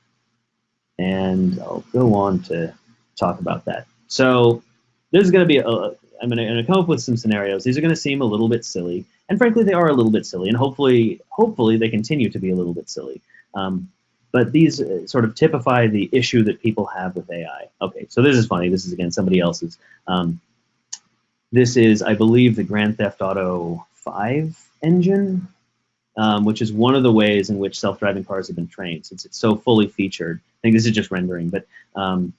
And I'll go on to talk about that. So this is going to be, a, I'm going to come up with some scenarios. These are going to seem a little bit silly, and frankly, they are a little bit silly, and hopefully, hopefully they continue to be a little bit silly. Um, but these uh, sort of typify the issue that people have with AI. Okay, so this is funny. This is again somebody else's. Um, this is, I believe, the Grand Theft Auto 5 engine, um, which is one of the ways in which self-driving cars have been trained, since it's so fully featured. I think this is just rendering, but um,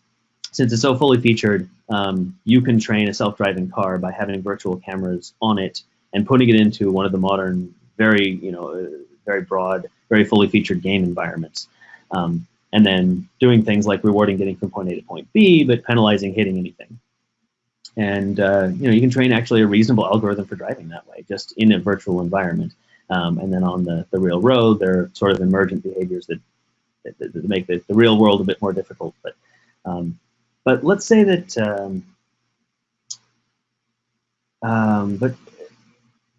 since it's so fully featured, um, you can train a self-driving car by having virtual cameras on it and putting it into one of the modern, very, you know, uh, very broad, very fully featured game environments. Um, and then doing things like rewarding getting from point A to point B, but penalizing hitting anything. And uh, you know, you can train actually a reasonable algorithm for driving that way, just in a virtual environment. Um, and then on the, the real road, there are sort of emergent behaviors that, that, that make the, the real world a bit more difficult. But um, but let's say that um, um, but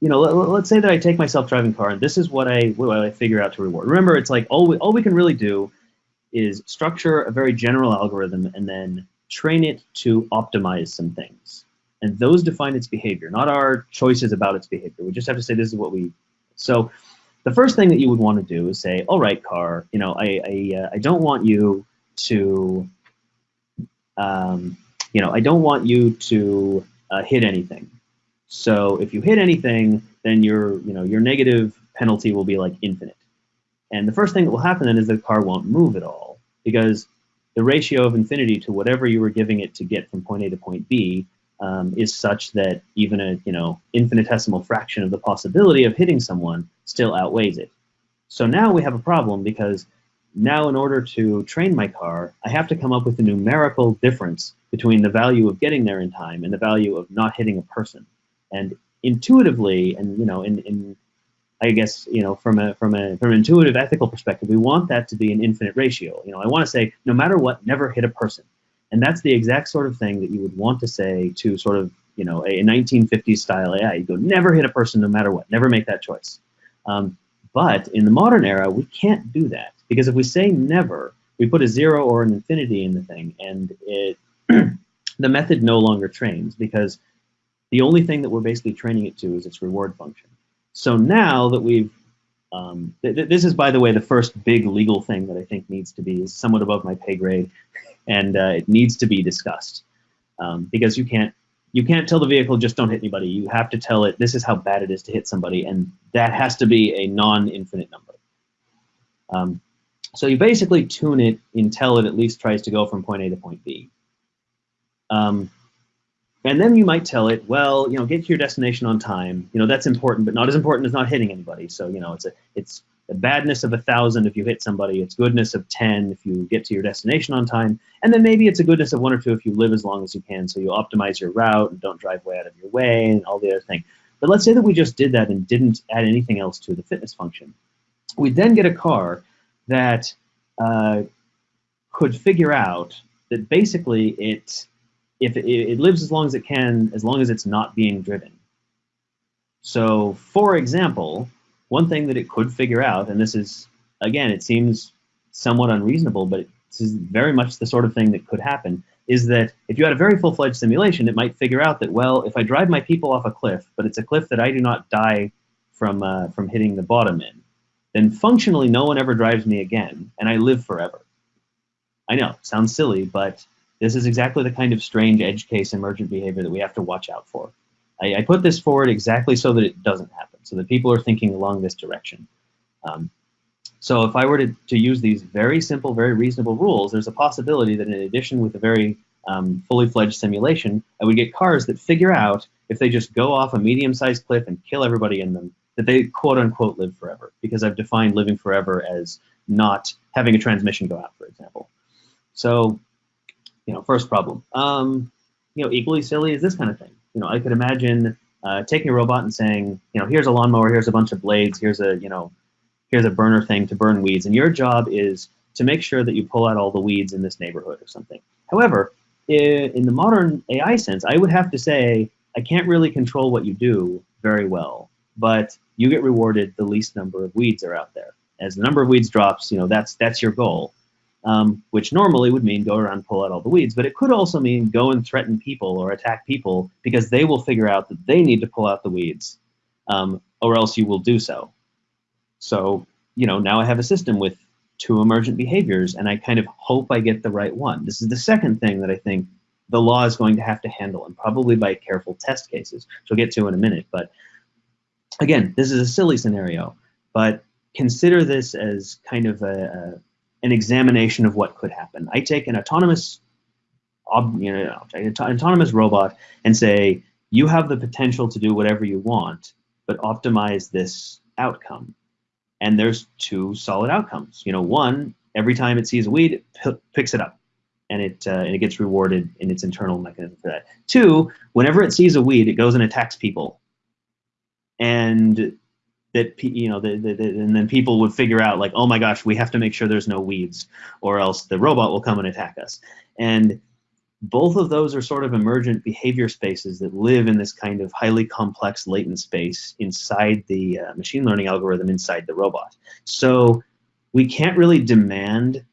you know, let, us say that I take my self-driving car and this is what I what I figure out to reward. Remember, it's like all we, all we can really do is structure a very general algorithm and then train it to optimize some things. And those define its behavior, not our choices about its behavior. We just have to say this is what we. So the first thing that you would want to do is say, all right, car, you know, I, I, uh, I don't want you to, um, you know, I don't want you to uh, hit anything. So if you hit anything, then your, you know, your negative penalty will be like infinite. And the first thing that will happen then is the car won't move at all because the ratio of infinity to whatever you were giving it to get from point A to point B um, is such that even a you know infinitesimal fraction of the possibility of hitting someone still outweighs it. So now we have a problem because now in order to train my car, I have to come up with a numerical difference between the value of getting there in time and the value of not hitting a person. And intuitively, and you know, in, in I guess you know from a from a from an intuitive ethical perspective, we want that to be an infinite ratio. You know, I want to say no matter what, never hit a person, and that's the exact sort of thing that you would want to say to sort of you know a, 1950s style AI. You go never hit a person no matter what, never make that choice. Um, but in the modern era, we can't do that because if we say never, we put a zero or an infinity in the thing, and it <clears throat> the method no longer trains because the only thing that we're basically training it to is its reward function. So now that we've, um, th th this is, by the way, the first big legal thing that I think needs to be is somewhat above my pay grade, <laughs> and uh, it needs to be discussed um, because you can't you can't tell the vehicle just don't hit anybody. You have to tell it this is how bad it is to hit somebody, and that has to be a non-infinite number. Um, so you basically tune it until it at least tries to go from point A to point B. Um, and then you might tell it, well, you know, get to your destination on time. You know, that's important, but not as important as not hitting anybody. So, you know, it's a it's a badness of a thousand if you hit somebody. It's goodness of ten if you get to your destination on time. And then maybe it's a goodness of one or two if you live as long as you can. So you optimize your route and don't drive way out of your way and all the other thing. But let's say that we just did that and didn't add anything else to the fitness function. We'd then get a car that uh, could figure out that basically it if it, it lives as long as it can, as long as it's not being driven. So, for example, one thing that it could figure out, and this is again, it seems somewhat unreasonable, but this is very much the sort of thing that could happen, is that if you had a very full-fledged simulation, it might figure out that well, if I drive my people off a cliff, but it's a cliff that I do not die from uh, from hitting the bottom in, then functionally no one ever drives me again, and I live forever. I know, sounds silly, but this is exactly the kind of strange edge case emergent behavior that we have to watch out for. I, I put this forward exactly so that it doesn't happen, so that people are thinking along this direction. Um, so if I were to, to use these very simple, very reasonable rules, there's a possibility that in addition with a very um, fully fledged simulation, I would get cars that figure out if they just go off a medium-sized cliff and kill everybody in them, that they quote unquote live forever, because I've defined living forever as not having a transmission go out, for example. So, you know, first problem. Um, you know, equally silly is this kind of thing. You know, I could imagine uh, taking a robot and saying, you know, here's a lawnmower, here's a bunch of blades, here's a, you know, here's a burner thing to burn weeds, and your job is to make sure that you pull out all the weeds in this neighborhood or something. However, in the modern AI sense, I would have to say, I can't really control what you do very well, but you get rewarded the least number of weeds are out there. As the number of weeds drops, you know, that's that's your goal um, which normally would mean go around pull out all the weeds, but it could also mean go and threaten people or attack people because they will figure out that they need to pull out the weeds, um, or else you will do so. So, you know, now I have a system with two emergent behaviors, and I kind of hope I get the right one. This is the second thing that I think the law is going to have to handle, and probably by careful test cases, which we'll get to in a minute. But again, this is a silly scenario, but consider this as kind of a, a an examination of what could happen. I take an autonomous, you know, an autonomous robot and say, you have the potential to do whatever you want, but optimize this outcome. And there's two solid outcomes. You know, one, every time it sees a weed, it picks it up, and it uh, and it gets rewarded in its internal mechanism for that. Two, whenever it sees a weed, it goes and attacks people, and that you know, the, the, the, and then people would figure out like, oh my gosh, we have to make sure there's no weeds, or else the robot will come and attack us. And both of those are sort of emergent behavior spaces that live in this kind of highly complex latent space inside the uh, machine learning algorithm inside the robot. So we can't really demand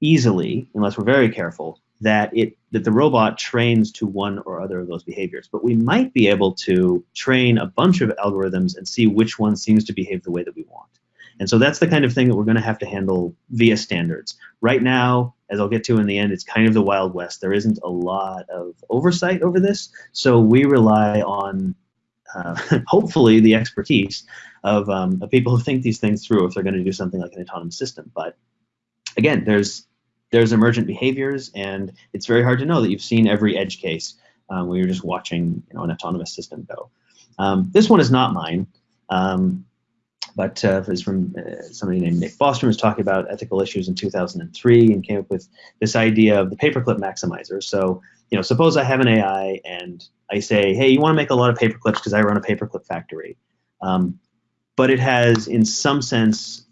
easily, unless we're very careful, that it that the robot trains to one or other of those behaviors. But we might be able to train a bunch of algorithms and see which one seems to behave the way that we want. And so that's the kind of thing that we're going to have to handle via standards. Right now, as I'll get to in the end, it's kind of the Wild West. There isn't a lot of oversight over this, so we rely on uh, <laughs> hopefully the expertise of, um, of people who think these things through if they're going to do something like an autonomous system. But again, there's there's emergent behaviors, and it's very hard to know that you've seen every edge case um, when you're just watching you know, an autonomous system go. Um, this one is not mine, um, but uh, it's from uh, somebody named Nick Bostrom who's talking about ethical issues in 2003 and came up with this idea of the paperclip maximizer. So, you know, suppose I have an AI and I say, hey, you want to make a lot of paperclips because I run a paperclip factory. Um, but it has, in some sense,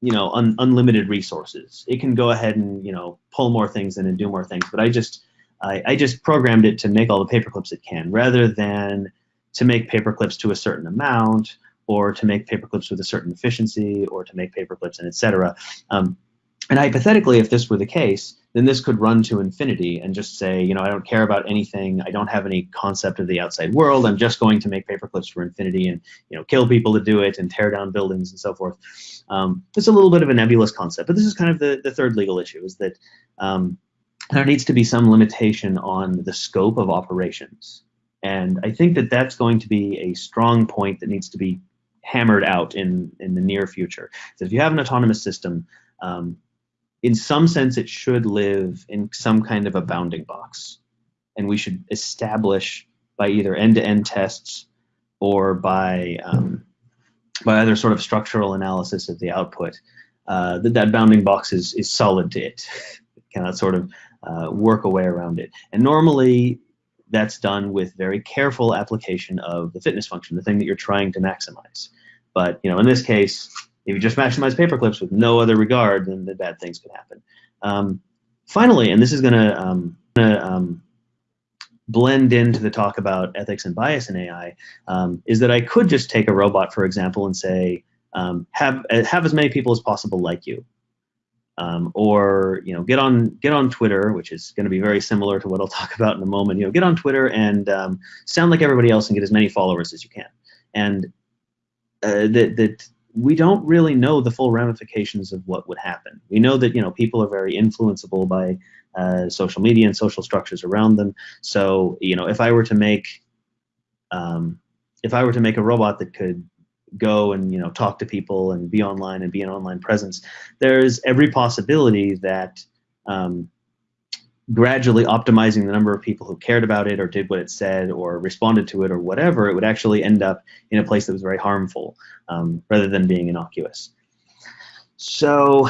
you know un, unlimited resources. It can go ahead and you know pull more things in and do more things. But I just I, I just programmed it to make all the paper clips it can, rather than to make paper clips to a certain amount, or to make paper clips with a certain efficiency, or to make paper clips and etc. Um, and hypothetically, if this were the case, then this could run to infinity and just say, you know, I don't care about anything. I don't have any concept of the outside world. I'm just going to make paperclips for infinity and, you know, kill people to do it and tear down buildings and so forth. Um, it's a little bit of a nebulous concept, but this is kind of the, the third legal issue is that um, there needs to be some limitation on the scope of operations. And I think that that's going to be a strong point that needs to be hammered out in, in the near future. So if you have an autonomous system, um, in some sense, it should live in some kind of a bounding box. and we should establish by either end-to-end tests or by um, by other sort of structural analysis of the output uh, that that bounding box is is solid to it. <laughs> cannot sort of uh, work a way around it. And normally that's done with very careful application of the fitness function, the thing that you're trying to maximize. But you know, in this case, if you just maximize paperclips with no other regard, then the bad things could happen. Um, finally, and this is going to um, um, blend into the talk about ethics and bias in AI, um, is that I could just take a robot, for example, and say, um, have have as many people as possible like you. Um, or you know get on get on Twitter, which is going to be very similar to what I'll <laughs> talk about in a moment. You know, get on Twitter and um, sound like everybody else and get as many followers as you can. And uh, that that we don't really know the full ramifications of what would happen. We know that you know people are very influenceable by uh, social media and social structures around them. So you know, if I were to make um, if I were to make a robot that could go and you know talk to people and be online and be an online presence, there's every possibility that um, gradually optimizing the number of people who cared about it or did what it said or responded to it or whatever, it would actually end up in a place that was very harmful um, rather than being innocuous. So,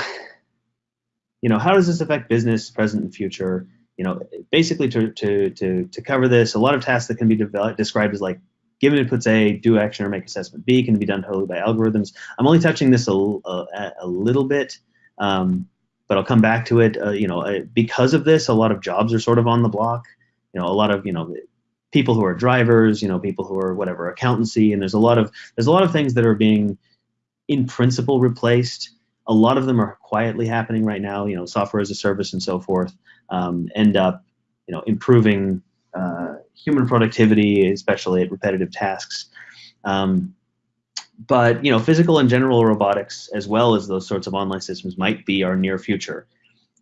you know, how does this affect business, present and future? You know, basically to, to, to, to cover this, a lot of tasks that can be developed, described as like given inputs A, do action or make assessment B can be done totally by algorithms. I'm only touching this a, a, a little bit, um, but I'll come back to it. Uh, you know, because of this, a lot of jobs are sort of on the block. You know, a lot of you know people who are drivers, you know, people who are whatever accountancy, and there's a lot of there's a lot of things that are being, in principle, replaced. A lot of them are quietly happening right now. You know, software as a service and so forth um, end up, you know, improving uh, human productivity, especially at repetitive tasks. Um, but you know, physical and general robotics, as well as those sorts of online systems, might be our near future.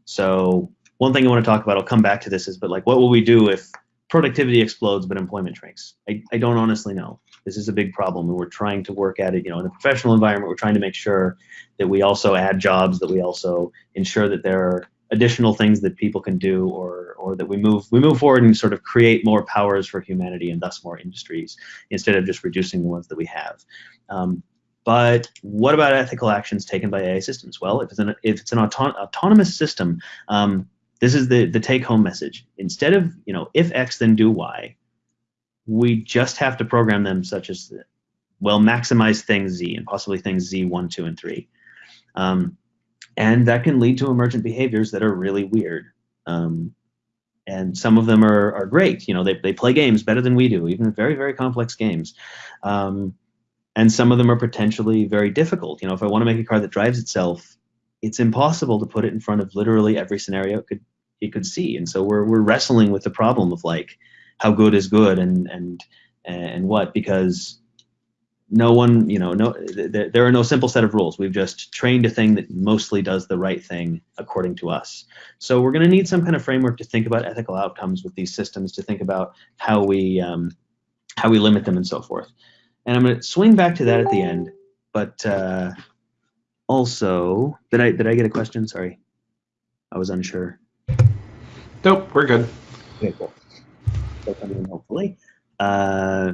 So one thing I want to talk about, I'll come back to this, is but like, what will we do if productivity explodes but employment shrinks? I, I don't honestly know. This is a big problem, and we're trying to work at it. You know, in the professional environment, we're trying to make sure that we also add jobs, that we also ensure that there are additional things that people can do or or that we move we move forward and sort of create more powers for humanity and thus more industries instead of just reducing the ones that we have um, but what about ethical actions taken by AI systems? Well, if it's an, if it's an auton autonomous system, um, this is the, the take home message. Instead of, you know, if X, then do Y, we just have to program them such as, well, maximize things Z and possibly things Z1, 2, and 3. Um, and that can lead to emergent behaviors that are really weird. Um, and some of them are, are great. You know, they, they play games better than we do, even very, very complex games. Um, and some of them are potentially very difficult. You know, if I want to make a car that drives itself, it's impossible to put it in front of literally every scenario it could it could see. And so we're we're wrestling with the problem of like how good is good and and and what because no one, you know, no, th there are no simple set of rules. We've just trained a thing that mostly does the right thing according to us. So we're going to need some kind of framework to think about ethical outcomes with these systems, to think about how we um, how we limit them and so forth. And I'm going to swing back to that at the end. But uh, also, did I did I get a question? Sorry, I was unsure. Nope, we're good. Okay, cool. So coming in hopefully. Uh,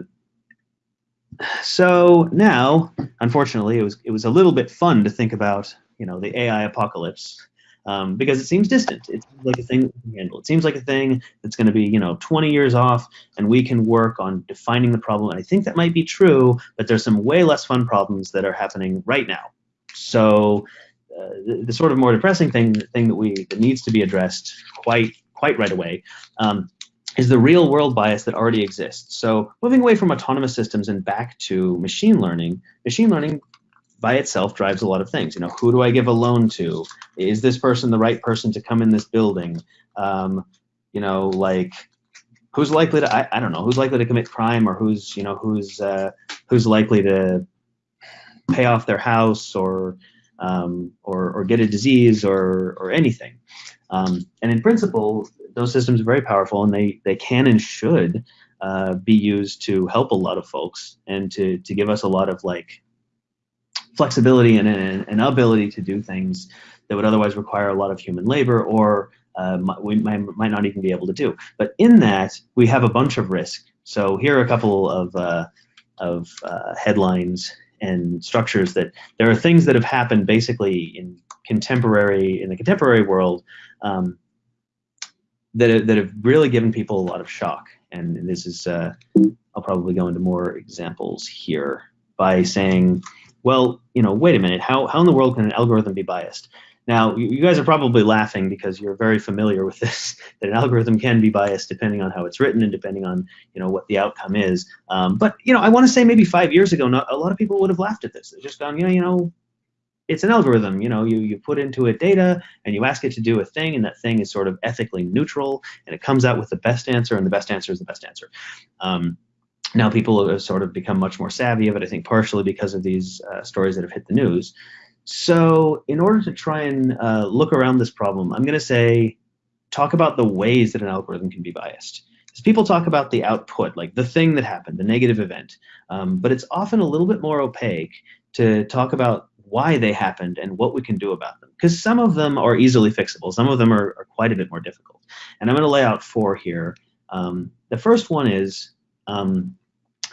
so now, unfortunately, it was it was a little bit fun to think about, you know, the AI apocalypse um, because it seems distant. It's like a thing we can handle. It seems like a thing that's going to be, you know, 20 years off, and we can work on defining the problem. And I think that might be true, but there's some way less fun problems that are happening right now. So uh, the, the, sort of more depressing thing, thing that we that needs to be addressed quite quite right away um, is the real world bias that already exists. So moving away from autonomous systems and back to machine learning, machine learning by itself drives a lot of things. You know, who do I give a loan to? Is this person the right person to come in this building? Um, you know, like who's likely to I, I don't know who's likely to commit crime or who's you know who's uh, who's likely to pay off their house or um, or, or get a disease or or anything. Um, and in principle, those systems are very powerful and they they can and should uh, be used to help a lot of folks and to to give us a lot of like flexibility and an ability to do things that would otherwise require a lot of human labor or uh, we might, might, not even be able to do. But in that, we have a bunch of risk. So here are a couple of, uh, of uh, headlines and structures that there are things that have happened basically in contemporary in the contemporary world um, that, that have really given people a lot of shock. And this is, uh, I'll probably go into more examples here by saying, well, you know, wait a minute, how, how in the world can an algorithm be biased? Now, you guys are probably laughing because you're very familiar with this, <laughs> that an algorithm can be biased depending on how it's written and depending on, you know, what the outcome is. Um, but, you know, I want to say maybe five years ago, not, a lot of people would have laughed at this. They've just gone, you know, you know, it's an algorithm. You know, you, you put into it data and you ask it to do a thing, and that thing is sort of ethically neutral, and it comes out with the best answer, and the best answer is the best answer. Um, now people have sort of become much more savvy of it, I think partially because of these uh, stories that have hit the news. So in order to try and uh, look around this problem, I'm going to say, talk about the ways that an algorithm can be biased. Because people talk about the output, like the thing that happened, the negative event, um, but it's often a little bit more opaque to talk about why they happened and what we can do about them. Because some of them are easily fixable. Some of them are, are, quite a bit more difficult. And I'm going to lay out four here. Um, the first one is, um,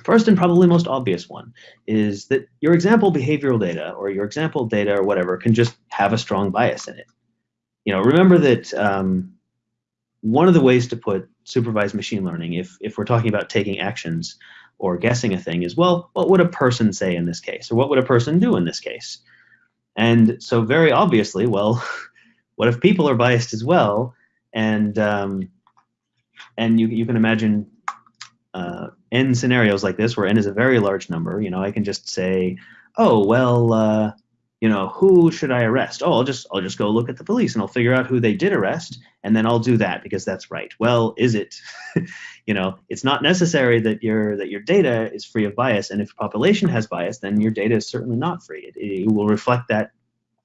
first and probably most obvious one, is that your example behavioral data or your example data or whatever can just have a strong bias in it. You know, remember that um, one of the ways to put supervised machine learning, if, if we're talking about taking actions or guessing a thing, is, well, what would a person say in this case? Or what would a person do in this case? And so very obviously, well, <laughs> what if people are biased as well? And um, and you, you can imagine uh, n scenarios like this where n is a very large number. You know, I can just say, oh, well, uh, you know, who should I arrest? Oh, I'll just I'll just go look at the police and I'll figure out who they did arrest, and then I'll do that because that's right. Well, is it? <laughs> you know, it's not necessary that your that your data is free of bias, and if population has bias, then your data is certainly not free. It, it will reflect that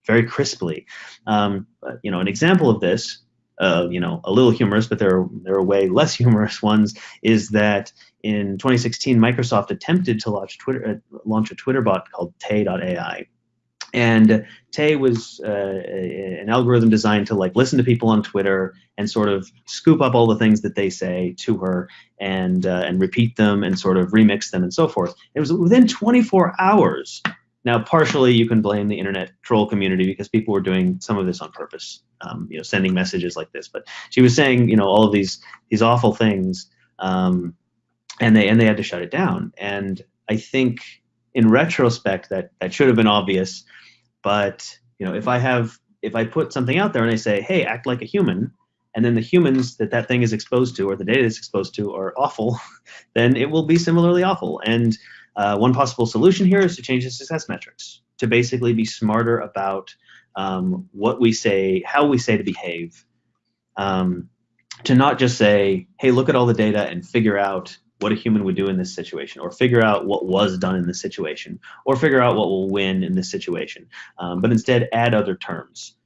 very crisply. Um, but, you know, an example of this, uh, you know, a little humorous, but there are there are way less <laughs> humorous ones, is that in 2016, Microsoft attempted to launch Twitter uh, launch a Twitter bot called Tay.ai and Tay was uh, an algorithm designed to like listen to people on Twitter and sort of scoop up all the things that they say to her and uh, and repeat them and sort of remix them and so forth. It was within 24 hours. Now, partially you can blame the internet troll community because people were doing some of this on purpose, um, you know, sending messages like this. But she was saying, you know, all of these these awful things, um, and they and they had to shut it down. And I think in retrospect that that should have been obvious but you know, if I have if I put something out there and I say, hey, act like a human, and then the humans that that thing is exposed to or the data is exposed to are awful, <laughs> then it will be similarly awful. And uh, one possible solution here is to change the success metrics to basically be smarter about um, what we say, how we say to behave, um, to not just say, hey, look at all the data and figure out what a human would do in this situation, or figure out what was done in this situation, or figure out what will win in this situation, um, but instead add other terms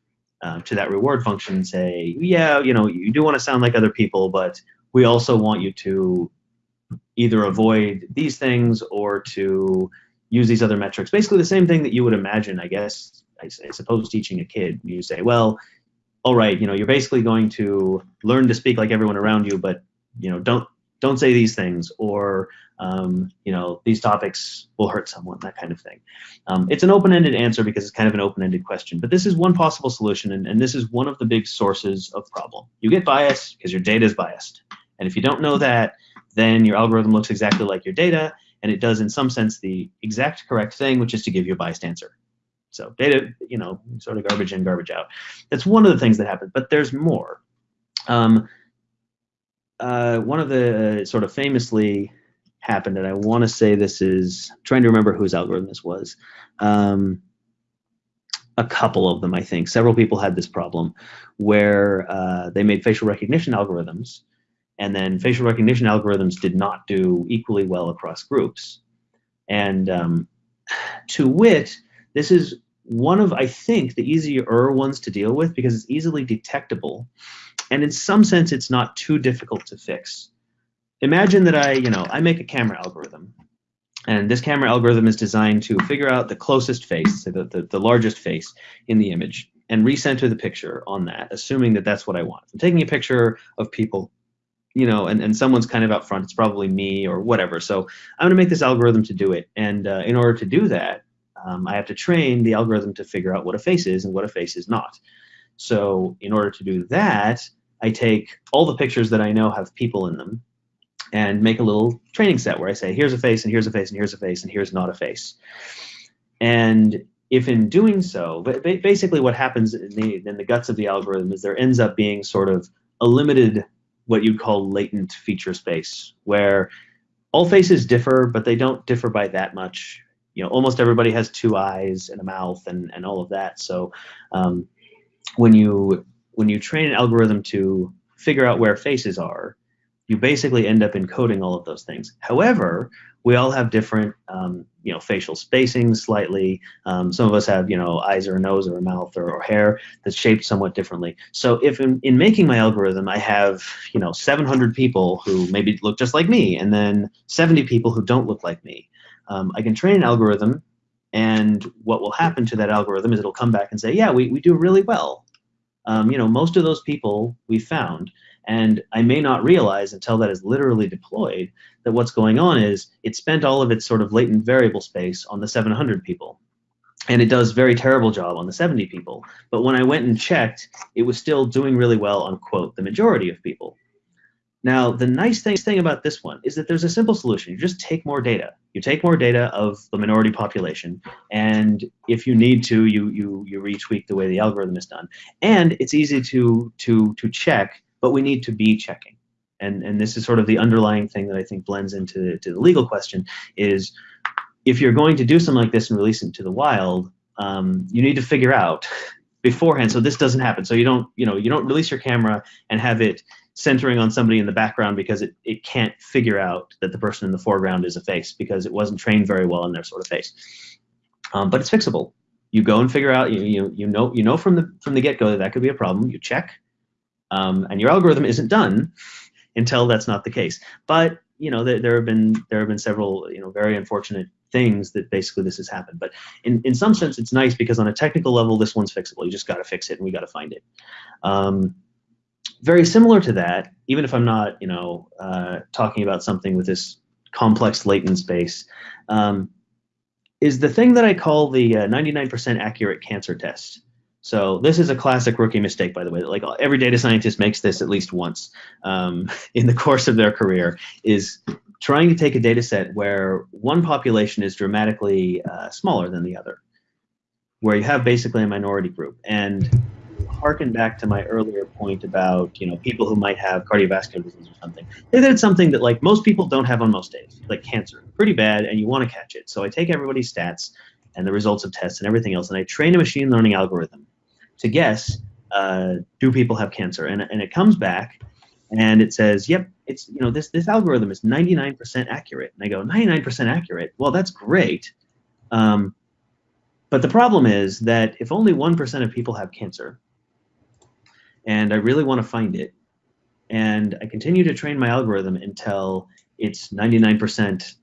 uh, to that reward function and say, yeah, you know, you do want to sound like other people, but we also want you to either avoid these things or to use these other metrics. Basically, the same thing that you would imagine, I guess, I, I suppose, teaching a kid. You say, well, all right, you know, you're basically going to learn to speak like everyone around you, but you know, don't don't say these things or um, you know these topics will hurt someone that kind of thing. Um, it's an open-ended answer because it's kind of an open-ended question but this is one possible solution and, and this is one of the big sources of problem. You get bias because your data is biased and if you don't know that then your algorithm looks exactly like your data and it does in some sense the exact correct thing which is to give you a biased answer. So data you know sort of garbage in garbage out. That's one of the things that happens but there's more. Um, uh, one of the uh, sort of famously happened, and I want to say this is I'm trying to remember whose algorithm this was. Um, a couple of them, I think. Several people had this problem where uh, they made facial recognition algorithms, and then facial recognition algorithms did not do equally well across groups. And um, to wit, this is one of, I think, the easier ones to deal with because it's easily detectable and in some sense, it's not too difficult to fix. Imagine that I, you know, I make a camera algorithm. And this camera algorithm is designed to figure out the closest face, so the, the, the largest face in the image. and recenter the picture on that, assuming that that's what I want. I'm taking a picture of people, you know, and, and someone's kind of out front. It's probably me or whatever. So I'm going to make this algorithm to do it. And uh, in order to do that, um, I have to train the algorithm to figure out what a face is and what a face is not. So in order to do that, I take all the pictures that I know have people in them and make a little training set where I say, here's a face, and here's a face, and here's a face, and here's not a face. And if in doing so, basically what happens in the, in the guts of the algorithm is there ends up being sort of a limited, what you'd call latent feature space, where all faces differ, but they don't differ by that much. You know, almost everybody has two eyes and a mouth and, and all of that. So um, when you when you train an algorithm to figure out where faces are, you basically end up encoding all of those things. However, we all have different, um, you know, facial spacing slightly. Um, some of us have, you know, eyes or a nose or a mouth or, or hair that's shaped somewhat differently. So if in, in, making my algorithm, I have, you know, 700 people who maybe look just like me, and then 70 people who don't look like me, um, I can train an algorithm, and what will happen to that algorithm is it'll come back and say, yeah, we, we do really well. Um, you know, most of those people we found and I may not realize until that is literally deployed that what's going on is it spent all of its sort of latent variable space on the 700 people. And it does very terrible job on the 70 people. But when I went and checked, it was still doing really well on, quote, the majority of people. Now, the nice thing, thing about this one is that there's a simple solution. You just take more data. You take more data of the minority population, and if you need to, you you you retweak the way the algorithm is done. And it's easy to to to check but we need to be checking. And, and this is sort of the underlying thing that I think blends into to the legal question is if you're going to do something like this and release it to the wild, um, you need to figure out <laughs> beforehand so this doesn't happen. So you don't, you know, you don't release your camera and have it centering on somebody in the background because it, it can't figure out that the person in the foreground is a face because it wasn't trained very well in their sort of face. Um, but it's fixable. You go and figure out, you, you, you know, you know from the from the get-go that that could be a problem. You check, um, and your algorithm isn't done until that's not the case. But you know, there, there, have been there have been several you know very unfortunate things that basically this has happened. But in, in some sense, it's nice because on a technical level, this one's fixable. You just got to fix it, and we got to find it. Um, very similar to that, even if I'm not you know uh, talking about something with this complex latent space. Um, is the thing that I call the 99% uh, accurate cancer test. So this is a classic rookie mistake, by the way. Like every data scientist makes this at least once um, <laughs> in the course of their career, is trying to take a data set where one population is dramatically uh, smaller than the other, where you have basically a minority group. And harken back to my earlier point about you know people who might have cardiovascular disease or something. They did something that like most people don't have on most days, like cancer, pretty bad, and you want to catch it. So I take everybody's stats and the results of tests and everything else, and I train a machine learning algorithm to guess uh, do people have cancer, and and it comes back and it says, yep, it's you know this this algorithm is 99% accurate. And I go 99% accurate. Well, that's great. Um, but the problem is that if only 1% of people have cancer, and I really want to find it, and I continue to train my algorithm until it's 99%,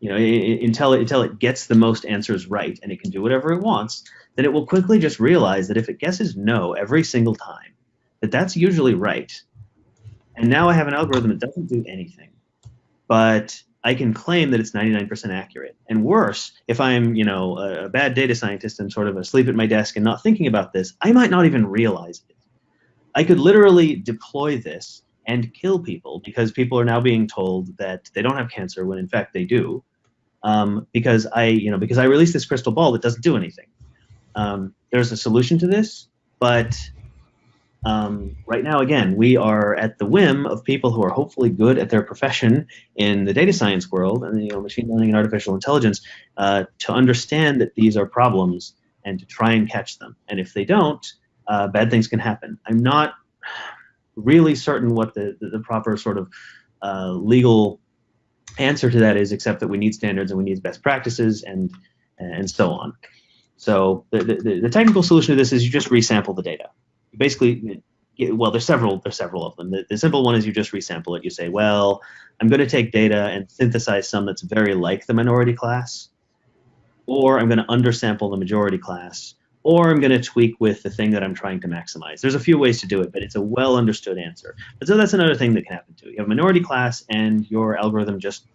you know, until it, until it gets the most answers right, and it can do whatever it wants, then it will quickly just realize that if it guesses no every single time, that that's usually right. And now I have an algorithm that doesn't do anything, but I can claim that it's 99% accurate. And worse, if I'm, you know, a, a bad data scientist and sort of asleep at my desk and not thinking about this, I might not even realize it. I could literally deploy this and kill people because people are now being told that they don't have cancer when in fact they do. Um, because I, you know, because I released this crystal ball that doesn't do anything. Um, there's a solution to this, but um, right now, again, we are at the whim of people who are hopefully good at their profession in the data science world and you know, machine learning and artificial intelligence uh, to understand that these are problems and to try and catch them. And if they don't, uh, bad things can happen. I'm not really certain what the, the, the proper sort of uh, legal answer to that is, except that we need standards and we need best practices and and so on. So the, the, the, technical solution to this is you just resample the data. Basically, well, there's several there's several of them. The, the simple one is you just resample it. You say, well, I'm going to take data and synthesize some that's very like the minority class, or I'm going to undersample the majority class, or I'm going to tweak with the thing that I'm trying to maximize. There's a few ways to do it, but it's a well understood answer. But so that's another thing that can happen too. You have a minority class, and your algorithm just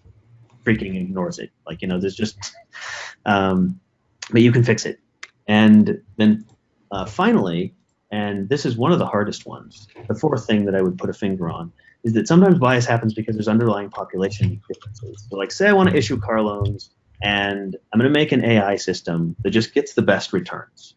freaking ignores it. Like you know, there's just, <laughs> um, but you can fix it. And then uh, finally, and this is one of the hardest ones. The fourth thing that I would put a finger on is that sometimes bias happens because there's underlying population differences. So like say I want to issue car loans and I'm going to make an AI system that just gets the best returns.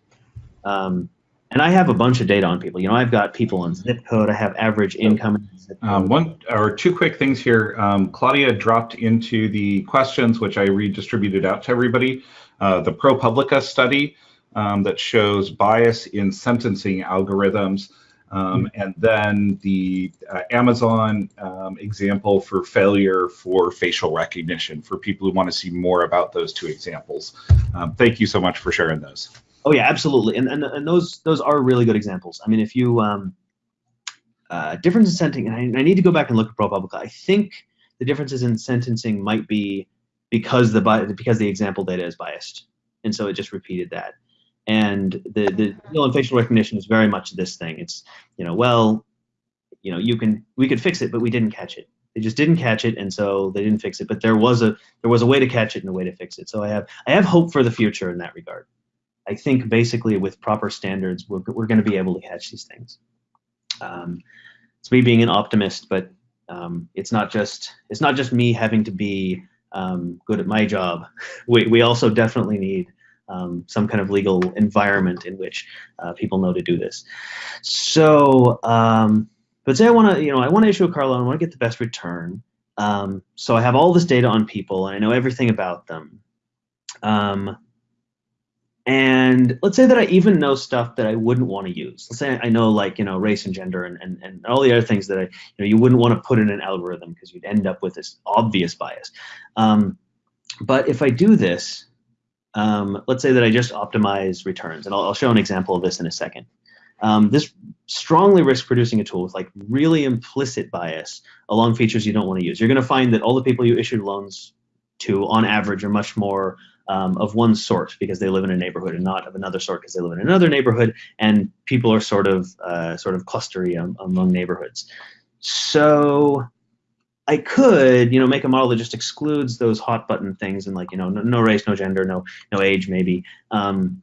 Um, and I have a bunch of data on people. You know, I've got people on zip code. I have average income. Um, one or two quick things here. Um, Claudia dropped into the questions, which I redistributed out to everybody. Uh, the ProPublica study um, that shows bias in sentencing algorithms. Um, and then the uh, Amazon um, example for failure for facial recognition for people who want to see more about those two examples. Um, thank you so much for sharing those. Oh yeah, absolutely, and and, and those those are really good examples. I mean, if you um, uh, difference in sentencing, and I, I, need to go back and look at ProPublica. I think the differences in sentencing might be because the because the example data is biased, and so it just repeated that. And the the deal in facial recognition is very much this thing. It's you know well, you know you can we could fix it, but we didn't catch it. They just didn't catch it, and so they didn't fix it. But there was a there was a way to catch it and a way to fix it. So I have I have hope for the future in that regard. I think basically with proper standards, we're we're going to be able to catch these things. Um, it's me being an optimist, but um, it's not just it's not just me having to be um, good at my job. <laughs> We we also definitely need um, some kind of legal environment in which uh, people know to do this. So, um, but say I want to, you know, I want to issue a car loan, I want to get the best return. Um, so I have all this data on people, and I know everything about them. And let's say that I even know stuff that I wouldn't want to use. Let's say I know like, you know, race and gender and, and, and all the other things that I, you know, you wouldn't want to put in an algorithm because you'd end up with this obvious bias. Um, but if I do this, um, let's say that I just optimize returns, and I'll, I'll, show an example of this in a second. Um, this strongly risks producing a tool with like really implicit bias along features you don't want to use. You're going to find that all the people you issued loans to, on average, are much more um, of one sort because they live in a neighborhood and not of another sort because they live in another neighborhood, and people are sort of uh, sort of clustery um, among neighborhoods. So I could, you know, make a model that just excludes those hot button things and like, you know, no, no race, no gender, no no age, maybe. Um,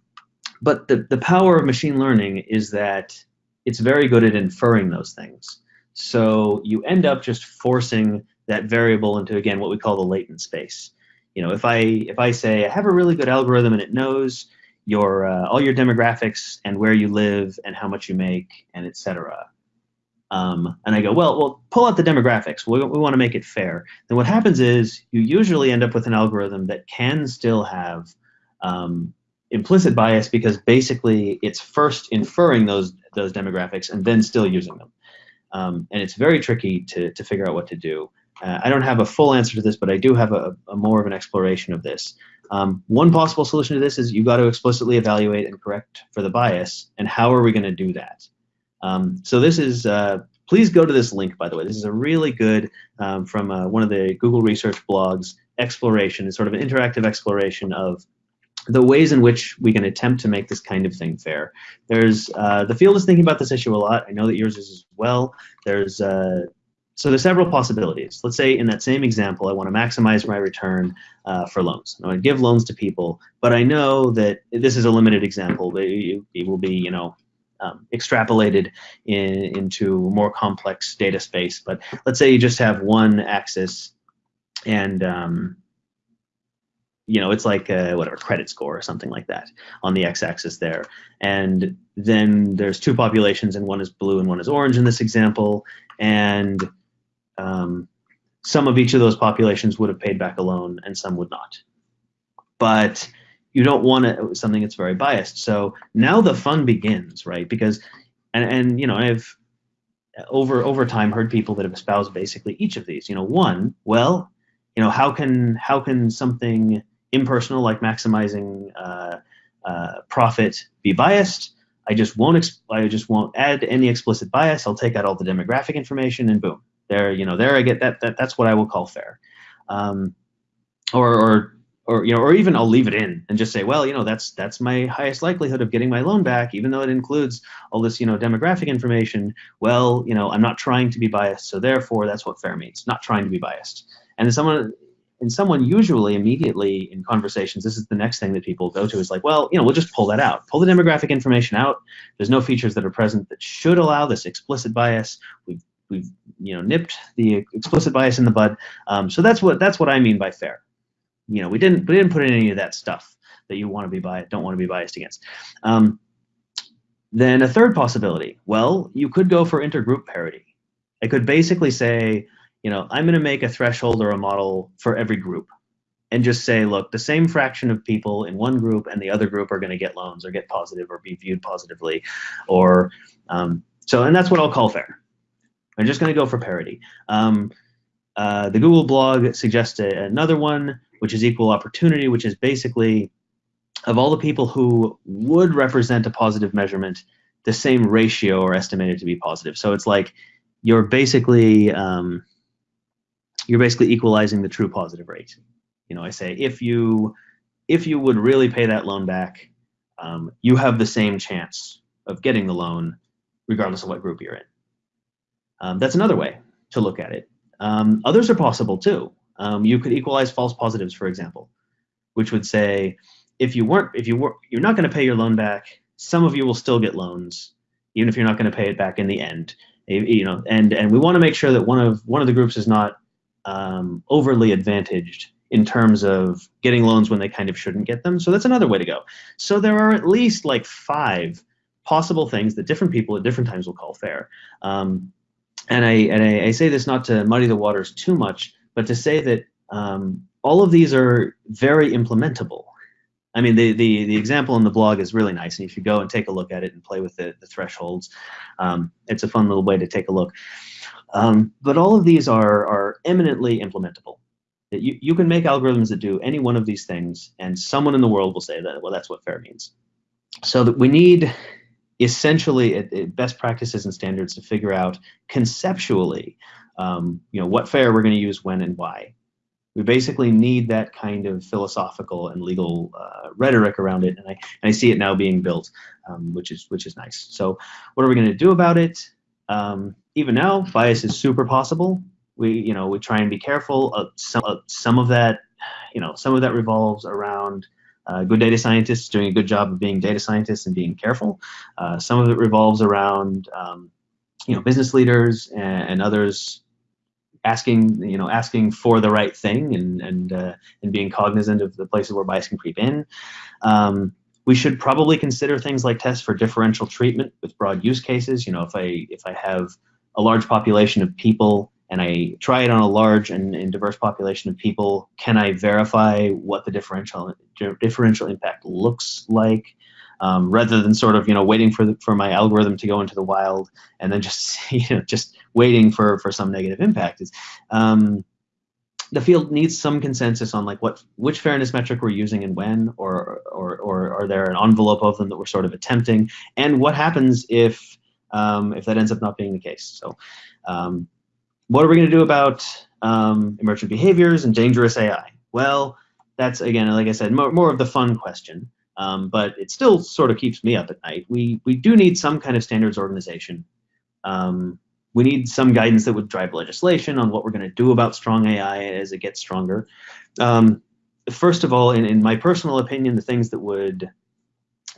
but the the power of machine learning is that it's very good at inferring those things. So you end up just forcing that variable into again what we call the latent space. You know, if I if I say I have a really good algorithm and it knows your uh, all your demographics and where you live and how much you make and etc um, and I go, well, well, pull out the demographics. We, we want to make it fair. Then what happens is you usually end up with an algorithm that can still have um, implicit bias because basically it's first inferring those those demographics and then still using them. Um, and it's very tricky to, to figure out what to do. Uh, I don't have a full answer to this, but I do have a, a more of an exploration of this. Um, one possible solution to this is you've got to explicitly evaluate and correct for the bias. And how are we going to do that? Um, so this is, uh, please go to this link, by the way. This is a really good, um, from uh, one of the Google Research blogs, exploration. It's sort of an interactive exploration of the ways in which we can attempt to make this kind of thing fair. There's, uh, the field is thinking about this issue a lot. I know that yours is as well. There's, uh, so there's several possibilities. Let's say in that same example, I want to maximize my return uh, for loans. I want to give loans to people, but I know that this is a limited example. It, it will be, you know, um, extrapolated in, into more complex data space. But let's say you just have one axis and um, you know, it's like a, whatever credit score or something like that on the x-axis there. And then there's two populations, and one is blue and one is orange in this example. And um, some of each of those populations would have paid back a loan, and some would not. But you don't want something that's very biased. So now the fun begins, right? Because, and, and you know, I've over over time heard people that have espoused basically each of these. You know, one, well, you know, how can how can something impersonal like maximizing uh, uh, profit be biased? I just won't I just won't add any explicit bias. I'll take out all the demographic information and boom, there you know there I get that, that that's what I will call fair. Um, or, or or you know, or even I'll leave it in and just say, well, you know, that's that's my highest likelihood of getting my loan back, even though it includes all this, you know, demographic information. Well, you know, I'm not trying to be biased, so therefore, that's what fair means, not trying to be biased. And someone, and someone usually immediately in conversations, this is the next thing that people go to is like, well, you know, we'll just pull that out, pull the demographic information out. There's no features that are present that should allow this explicit bias. We've we've you know nipped the explicit bias in the bud. Um, so that's what that's what I mean by fair you know, we didn't we didn't put in any of that stuff that you want to be biased, don't want to be biased against. Um, then a third possibility, well, you could go for intergroup parity. I could basically say, you know, I'm going to make a threshold or a model for every group and just say, look, the same fraction of people in one group and the other group are going to get loans or get positive or be viewed positively. Or um, so, and that's what I'll call fair. I'm just going to go for parity. Um, uh, the Google blog suggests a, another one which is equal opportunity, which is basically of all the people who would represent a positive measurement, the same ratio are estimated to be positive. So it's like you're basically um, you're basically equalizing the true positive rate. You know, I say if you if you would really pay that loan back, um, you have the same chance of getting the loan, regardless of what group you're in. Um, that's another way to look at it. Um, others are possible too. Um, you could equalize false positives, for example, which would say if you weren't, if you were, you're not going to pay your loan back, some of you will still get loans, even if you're not going to pay it back in the end. You know, and and we want to make sure that one of one of the groups is not um, overly advantaged in terms of getting loans when they kind of shouldn't get them. So that's another way to go. So there are at least like five possible things that different people at different times will call fair. Um, and I and I, I, say this not to muddy the waters too much, but to say that um, all of these are very implementable. I mean, the, the, the example in the blog is really nice, and if you go and take a look at it and play with the, the thresholds. Um, it's a fun little way to take a look. Um, but all of these are, are eminently implementable. You, you can make algorithms that do any one of these things, and someone in the world will say that, well, that's what fair means. So that we need essentially best practices and standards to figure out conceptually um, you know, what fair we're going to use when and why. We basically need that kind of philosophical and legal uh, rhetoric around it, and I, and I see it now being built, um, which is which is nice. So, what are we going to do about it? Um, even now, bias is super possible. We you know we try and be careful. Uh, some uh, some of that, you know, some of that revolves around uh, good data scientists doing a good job of being data scientists and being careful. Uh, some of it revolves around um, you know business leaders and, and, others asking you know asking for the right thing and and uh, and being cognizant of the places where bias can creep in. Um, we should probably consider things like tests for differential treatment with broad use cases. You know, if I if I have a large population of people and I try it on a large and, and diverse population of people, can I verify what the differential differential impact looks like? um, rather than sort of you know waiting for the, for my algorithm to go into the wild and then just <laughs> you know just waiting for for some negative impact is um, the field needs some consensus on like what which fairness metric we're using and when or or or are there an envelope of them that we're sort of attempting? And what happens if um, if that ends up not being the case? So um, what are we going to do about um, emergent behaviors and dangerous AI well that's again like I said more, more of the fun question um, but it still sort of keeps me up at night. We we do need some kind of standards organization. Um, we need some guidance that would drive legislation on what we're going to do about strong AI as it gets stronger. Um, first of all, in, in my personal opinion, the things that would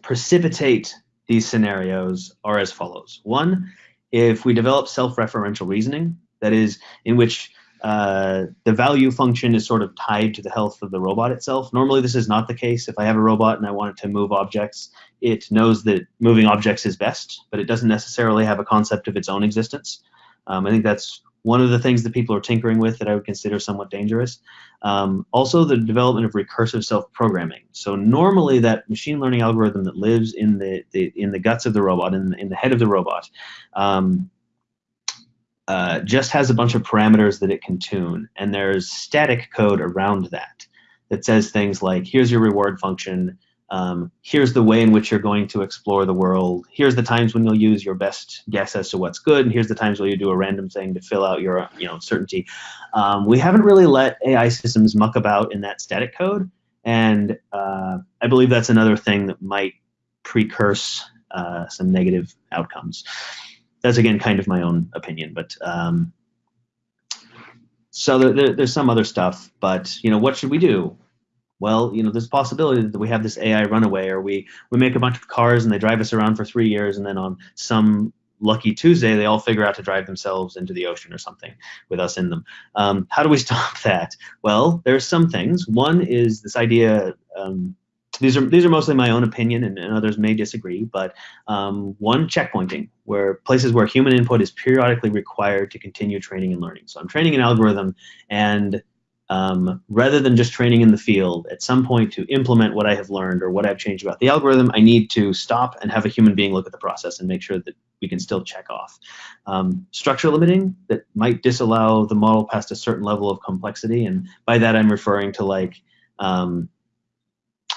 precipitate these scenarios are as follows. One, if we develop self-referential reasoning, that is, in which uh, the value function is sort of tied to the health of the robot itself. Normally, this is not the case. If I have a robot and I want it to move objects, it knows that moving objects is best, but it doesn't necessarily have a concept of its own existence. Um, I think that's one of the things that people are tinkering with that I would consider somewhat dangerous. Um, also, the development of recursive self-programming. So normally, that machine learning algorithm that lives in the, the in the guts of the robot, in, in the head of the robot, um, uh, just has a bunch of parameters that it can tune, and there's static code around that that says things like, here's your reward function, um, here's the way in which you're going to explore the world, here's the times when you'll use your best guess as to what's good, and here's the times where you do a random thing to fill out your you know certainty. Um, we haven't really let AI systems muck about in that static code, And uh, I believe that's another thing that might precurse uh, some negative outcomes. That's again kind of my own opinion, but um, so there, there, there's some other stuff. But you know, what should we do? Well, you know, there's a possibility that we have this AI runaway, or we we make a bunch of cars and they drive us around for three years, and then on some lucky Tuesday, they all figure out to drive themselves into the ocean or something with us in them. Um, how do we <laughs> stop that? Well, there's some things. One is this idea. Um, these are these are mostly my own opinion, and, and others may disagree. But um, one, checkpointing, where places where human input is periodically required to continue training and learning. So I'm training an algorithm, and um, rather than just training in the field, at some point to implement what I have learned or what I've changed about the algorithm, I need to stop and have a human being look at the process and make sure that we can still check off. Um, structure limiting that might disallow the model past a certain level of complexity, and by that I'm referring to like um,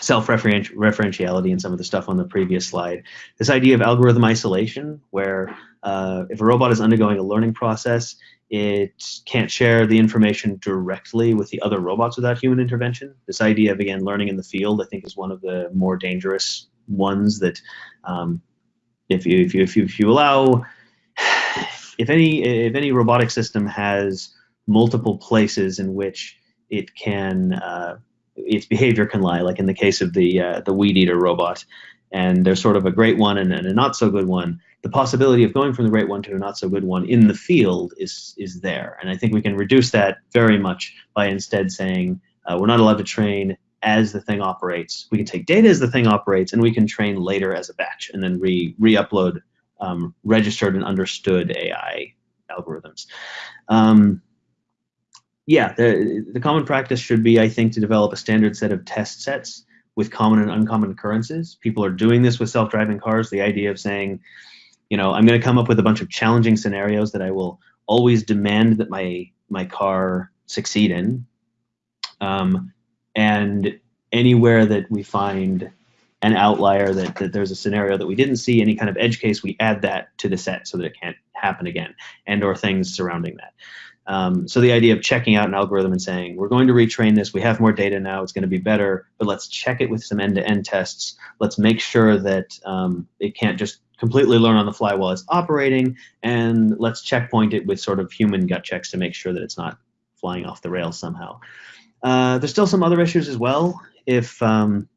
self-referentiality and some of the stuff on the previous slide. This idea of algorithm isolation, where uh, if a robot is undergoing a learning process, it can't share the information directly with the other robots without human intervention. This idea of, again, learning in the field, I think is one of the more dangerous ones that um, if, you, if, you, if, you, if you allow, if any, if any robotic system has multiple places in which it can, uh, its behavior can lie, like in the case of the, uh, the weed eater robot, and there's sort of a great one and, and a not so good one, the possibility of going from the great one to a not so good one in the field is is there. And I think we can reduce that very much by instead saying uh, we're not allowed to train as the thing operates. We can take data as the thing operates, and we can train later as a batch, and then re re-upload um, registered and understood AI algorithms. Um, yeah, the, the common practice should be, I think, to develop a standard set of test sets with common and uncommon occurrences. People are doing this with self-driving cars. The idea of saying, you know, I'm going to come up with a bunch of challenging scenarios that I will always demand that my my car succeed in. Um, and anywhere that we find an outlier that, that there's a scenario that we didn't see any kind of edge case we add that to the set so that it can't happen again and or things surrounding that um, so the idea of checking out an algorithm and saying we're going to retrain this we have more data now it's going to be better but let's check it with some end-to-end tests let's make sure that um, it can't just completely learn on the fly while it's operating, and let's checkpoint it with sort of human gut checks to make sure that it's not flying off the rails somehow. Uh, there's still some other issues as well. If um,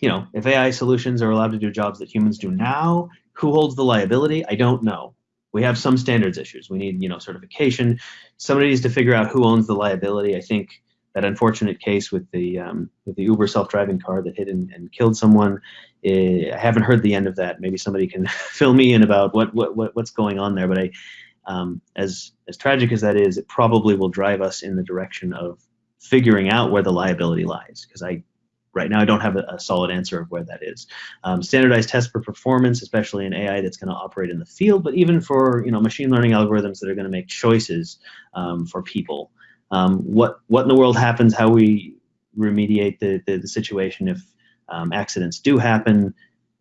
you know, if AI solutions are allowed to do jobs that humans do now, who holds the liability? I don't know. We have some standards issues. We need, you know, certification. Somebody needs to figure out who owns the liability. I think that unfortunate case with the um, with the Uber self-driving car that hit and, and killed someone. Eh, I haven't heard the end of that. Maybe somebody can <laughs> fill me in about what, what, what what's going on there. But I, um, as as tragic as that is, it probably will drive us in the direction of figuring out where the liability lies. Because I, right now, I don't have a, a, solid answer of where that is. Um, standardized tests for performance, especially in AI that's going to operate in the field, but even for you know machine learning algorithms that are going to make choices um, for people um, what what in the world happens, how we remediate the, the, the situation if um, accidents do happen,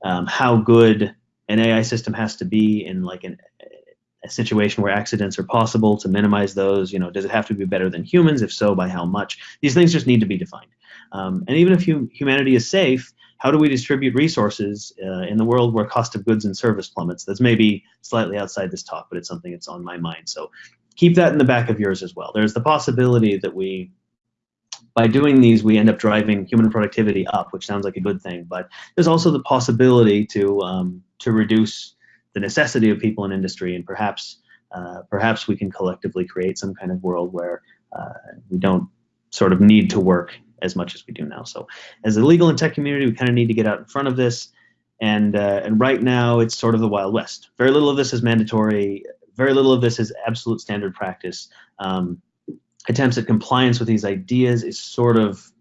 um, how good an AI system has to be in like an, a situation where accidents are possible to minimize those. You know, does it have to be better than humans? If so, by how much? These things just need to be defined. Um, and even if hum humanity is safe, how do we distribute resources uh, in the world where cost of goods and service plummets? That's maybe slightly outside this talk, but it's something that's on my mind. So keep that in the back of yours as well. There's the possibility that we, by doing these, we end up driving human productivity up, which sounds like a good thing. But there's also the possibility to um, to reduce the necessity of people in industry, and perhaps uh, perhaps we can collectively create some kind of world where uh, we don't sort of need to work as much as we do now. So, as a legal and tech community, we kind of need to get out in front of this. And uh, and right now, it's sort of the wild west. Very little of this is mandatory very little of this is absolute standard practice. Um, attempts at compliance with these ideas is sort of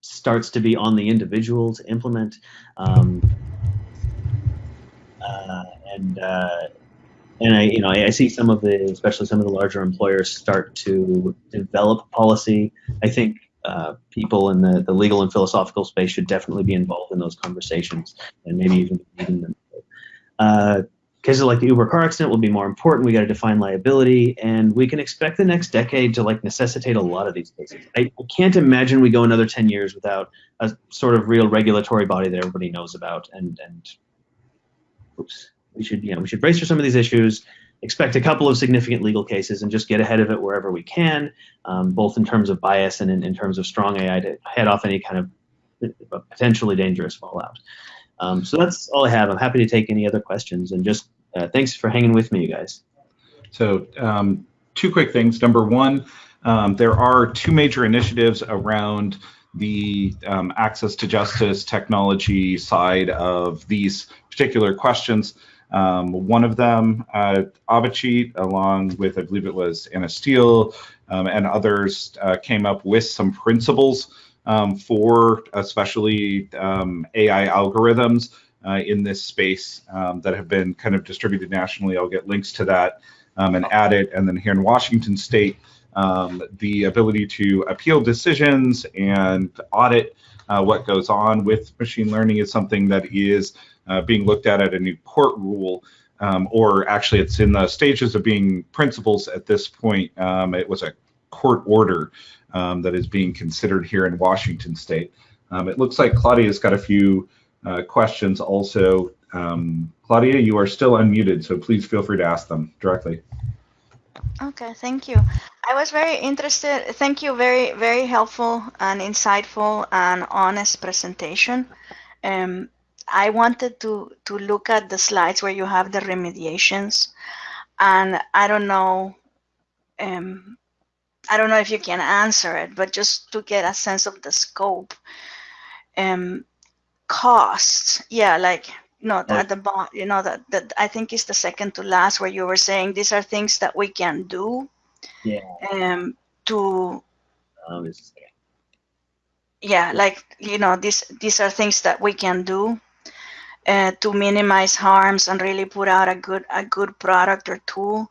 starts to be on the individual to implement. Um, uh, and uh, and I, you know, I, I, see some of the, especially some of the larger employers, start to develop policy. I think uh, people in the, the legal and philosophical space should definitely be involved in those conversations, and maybe even leading them. Uh, cases like the Uber car accident will be more important. We got to define liability, and we can expect the next decade to like necessitate a lot of these cases. I, I can't imagine we go another ten years without a sort of real regulatory body that everybody knows about. And and oops, we should you know we should brace for some of these issues. Expect a couple of significant legal cases and just get ahead of it wherever we can, um, both in terms of bias and in, in terms of strong AI to head off any kind of potentially dangerous fallout. Um, so that's all I have. I'm happy to take any other questions and just uh, thanks for hanging with me, you guys. So um, two quick things. Number one, um, there are two major initiatives around the um, access to justice technology side of these particular questions. Um, one of them, uh, along with, I believe it was Anna Steele um, and others, uh, came up with some principles um, for especially um, AI algorithms uh, in this space um, that have been kind of distributed nationally. I'll get links to that um, and add it. And then here in Washington State, the ability to appeal decisions and audit uh, what goes on with machine learning is something that is uh, being looked at at a new court rule. Um, or actually, it's in the stages of being principles at this point. Um, it was a court order um, that is being considered here in Washington State. it looks like Claudia's got a few uh, questions also. Um, Claudia, you are still unmuted, so please feel free to ask them directly. Okay, thank you. I was very interested. Thank you. Very, very helpful and insightful and honest presentation. Um, I wanted to to look at the slides where you have the remediations, and I don't know. Um, I don't know if you can answer it, but just to get a sense of the scope. Um, costs yeah like you know at the bottom you know that that i think is the second to last where you were saying these are things that we can do yeah um to um, yeah like you know these these are things that we can do uh, to minimize harms and really put out a good a good product or tool.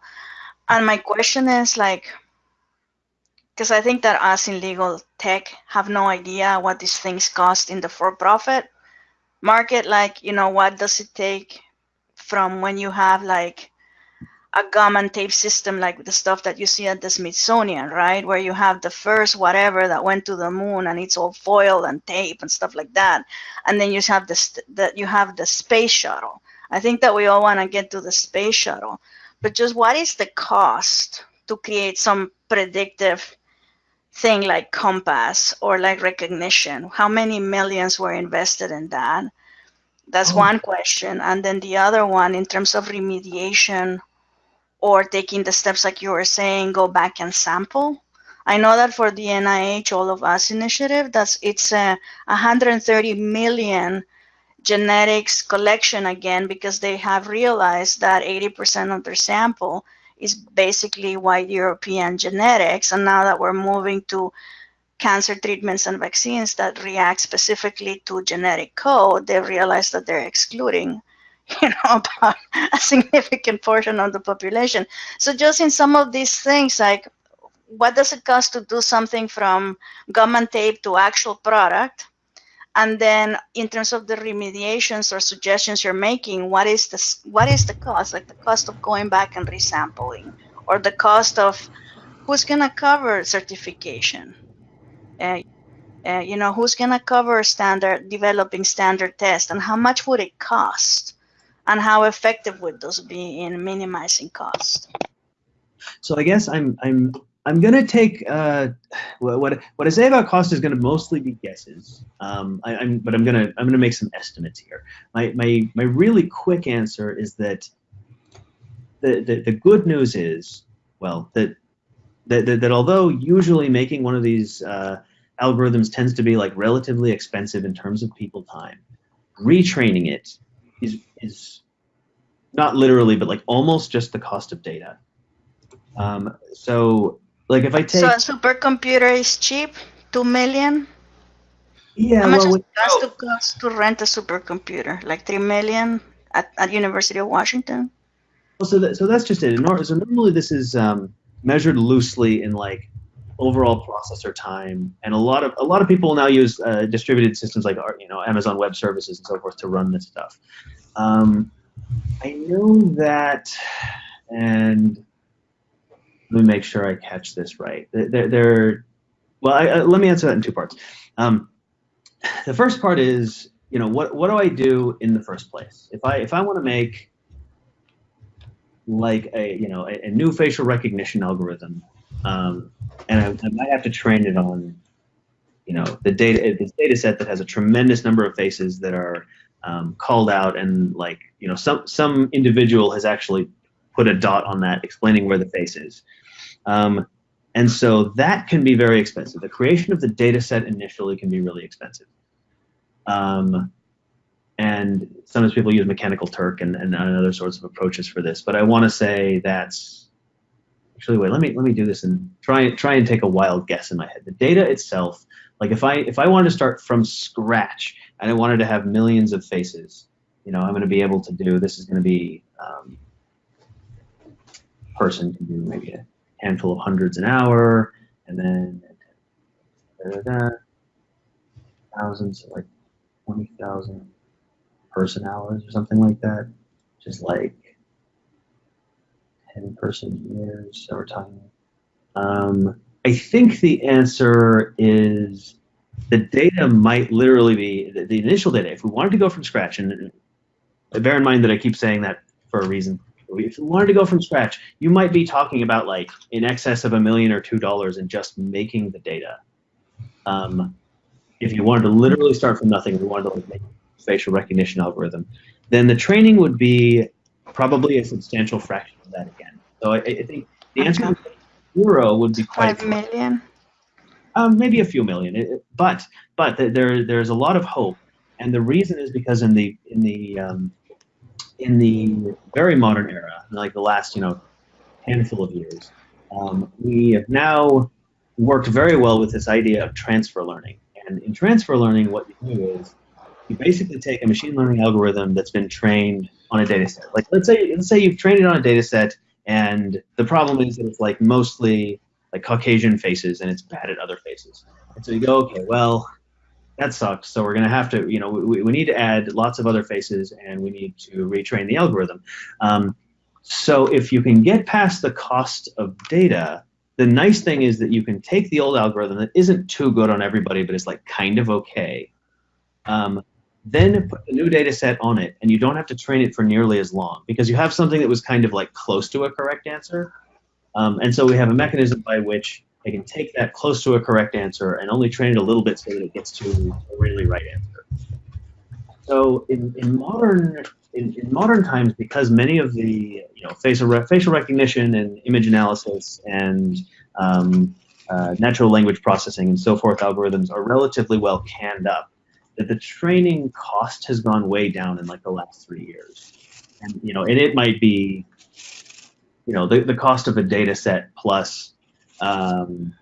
And my question is like because i think that us in legal tech have no idea what these things cost in the for-profit market. Like you know what does it take from when you have like a gum and tape system like the stuff that you see at the Smithsonian, right? Where you have the first whatever that went to the moon and it's all foil and tape and stuff like that. And then you have this that you have the space shuttle. I think that we all want to get to the space shuttle. But just what is the cost to create some predictive thing like COMPAS or like recognition? How many millions were invested in that? That's oh. one question. And then the other one, in terms of remediation or taking the steps like you were saying, go back and sample. I know that for the NIH All of Us initiative, that's it's a 130 million genetics collection again because they have realized that 80% of their sample is basically white European genetics. And now that we're moving to cancer treatments and vaccines that react specifically to genetic code, they realize that they're excluding <laughs> you know about a significant portion of the population. So just in some of these things like what does it cost to do something from gum and tape to actual product? And then in terms of the remediations or suggestions you're making what is the what is the cost? Like the cost of going back and resampling or the cost of who's going to cover certification? Uh, uh, you know who's going to cover standard developing standard tests and how much would it cost and how effective would those be in minimizing cost so i guess i'm i'm I'm gonna take uh, what what I say about cost is gonna mostly be guesses. Um, I, am but I'm gonna I'm gonna make some estimates here. My my my really quick answer is that the the, the good news is well that, that that, that although usually making one of these uh, algorithms tends to be like relatively expensive in terms of people time, retraining it is is not literally but like almost just the cost of data. Um, so like if I take so a supercomputer is cheap, two million. Yeah, How much well, does it cost to, cost to rent a supercomputer? Like three million at, at University of Washington. Well, so that, so that's just it. So normally this is um, measured loosely in like overall processor time, and a lot of a lot of people now use uh, distributed systems like you know Amazon Web Services and so forth to run this stuff. Um, I know that, and let me make sure I catch this right. They're, they're well, I, uh, let me answer that in two parts. Um, the first part is, you know, what what do I do in the first place? If I if I want to make like a you know a, a new facial recognition algorithm, um, and I, I, might have to train it on, you know, the data this data set that has a tremendous number of faces that are um, called out, and like you know some some individual has actually put a dot on that explaining where the face is. Um, and so that can be very expensive. The creation of the data set initially can be really expensive. Um, and sometimes people use Mechanical Turk and, and other sorts of approaches for this. But I want to say that's actually wait. Let me let me do this and try and try and take a wild guess in my head. The data itself, like if I if I wanted to start from scratch and I wanted to have millions of faces, you know, I'm going to be able to do. This is going to be um, person can do maybe a handful of hundreds an hour, and then da, da, da, thousands, like twenty thousand person hours or something like that. Just like 10 person years over time. Um, I think the answer is the data might literally be the, the, initial data. If we wanted to go from scratch, and bear in mind that I keep saying that for a reason. If you wanted to go from scratch, you might be talking about like in excess of a million or two dollars in just making the data. Um, if you wanted to literally start from nothing, we wanted to like make facial recognition algorithm, then the training would be probably a substantial fraction of that again. So I, I think the answer okay. zero would be quite five million. Um, maybe a few million, it, but but there there's a lot of hope, and the reason is because in the in the um, in the very modern era, like the last you know handful of years, um, we have now worked very well with this idea of transfer learning. And in transfer learning, what you do is you basically take a machine learning algorithm that's been trained on a data set. Like let's say let's say you've trained it on a data set and the problem is that it's like mostly like Caucasian faces and it's bad at other faces. And so you go, okay, well, that sucks. So we're going to have to, you know, we, we need to add lots of other faces and we need to retrain the algorithm. Um, so if you can get past the cost of data, the nice thing is that you can take the old algorithm that isn't too good on everybody, but is like kind of okay, um, then put a new data set on it, and you don't have to train it for nearly as long because you have something that was kind of like close to a correct answer. Um, and so we have a mechanism by which I can take that close to a correct answer and only train it a little bit so that it gets to a really right answer. So in, in modern in, in modern times, because many of the you know facial re facial recognition and image analysis and um, uh, natural language processing and so forth algorithms are relatively well canned up that the training cost has gone way down in like the last three years. And you know, and it might be, you know, the, the cost of a data set plus um,